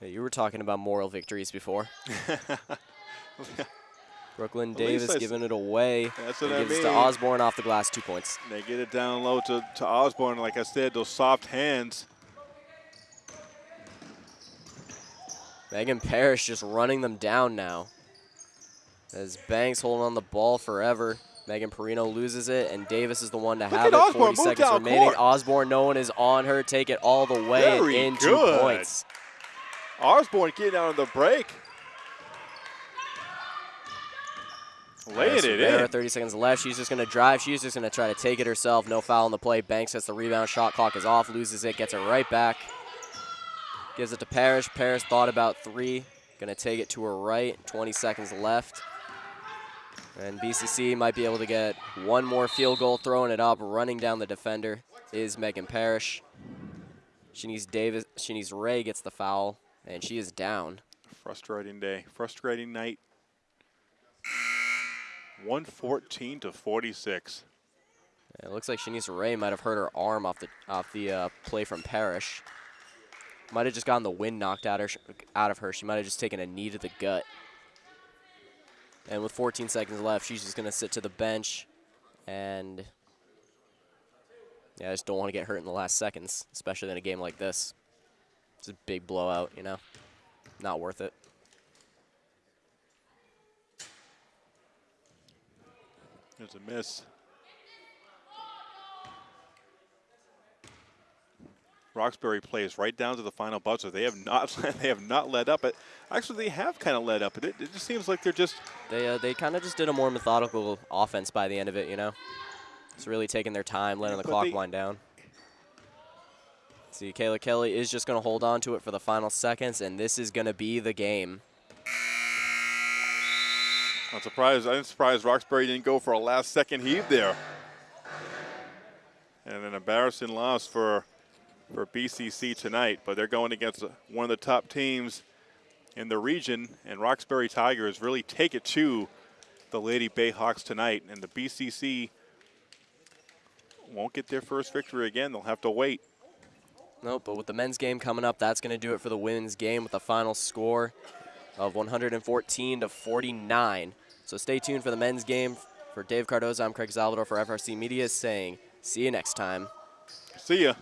Hey, you were talking about moral victories before. Brooklyn At Davis giving it away. That's what I gives it to. Osborne off the glass, two points. They get it down low to, to Osborne. Like I said, those soft hands. Megan Parrish just running them down now. As Banks holding on the ball forever. Megan Perino loses it, and Davis is the one to at have it. Osborne, 40 seconds remaining. court. Osborne, no one is on her. Take it all the way Very in two good. points. Osborne getting out on the break. Laying it in. 30 seconds left. She's just going to drive. She's just going to try to take it herself. No foul on the play. Banks gets the rebound. Shot clock is off. Loses it. Gets it right back. Gives it to Parrish. Parrish thought about three. Going to take it to her right. 20 seconds left. And BCC might be able to get one more field goal, throwing it up. Running down the defender is Megan Parrish. She needs Davis, She needs Ray gets the foul, and she is down. Frustrating day. Frustrating night. 114 to 46. It looks like Shanice Ray might have hurt her arm off the off the uh, play from Parrish. Might have just gotten the wind knocked out, her, out of her. She might have just taken a knee to the gut. And with 14 seconds left, she's just going to sit to the bench. And yeah, I just don't want to get hurt in the last seconds, especially in a game like this. It's a big blowout, you know. Not worth it. There's a miss. Roxbury plays right down to the final buzzer. They have not they have not led up. It actually they have kind of led up. It, it just seems like they're just They uh, they kind of just did a more methodical offense by the end of it, you know. It's really taking their time, letting the But clock they- wind down. See, Kayla Kelly is just going to hold on to it for the final seconds, and this is going to be the game. I'm surprised. I'm surprised Roxbury didn't go for a last second heave there. And an embarrassing loss for for BCC tonight, but they're going against one of the top teams in the region, and Roxbury Tigers really take it to the Lady Bayhawks tonight, and the BCC won't get their first victory again. They'll have to wait. Nope, but with the men's game coming up, that's going to do it for the women's game with a final score of 114 to 49. So stay tuned for the men's game. For Dave Cardoza, I'm Craig Salvador for FRC Media saying, see you next time. See ya.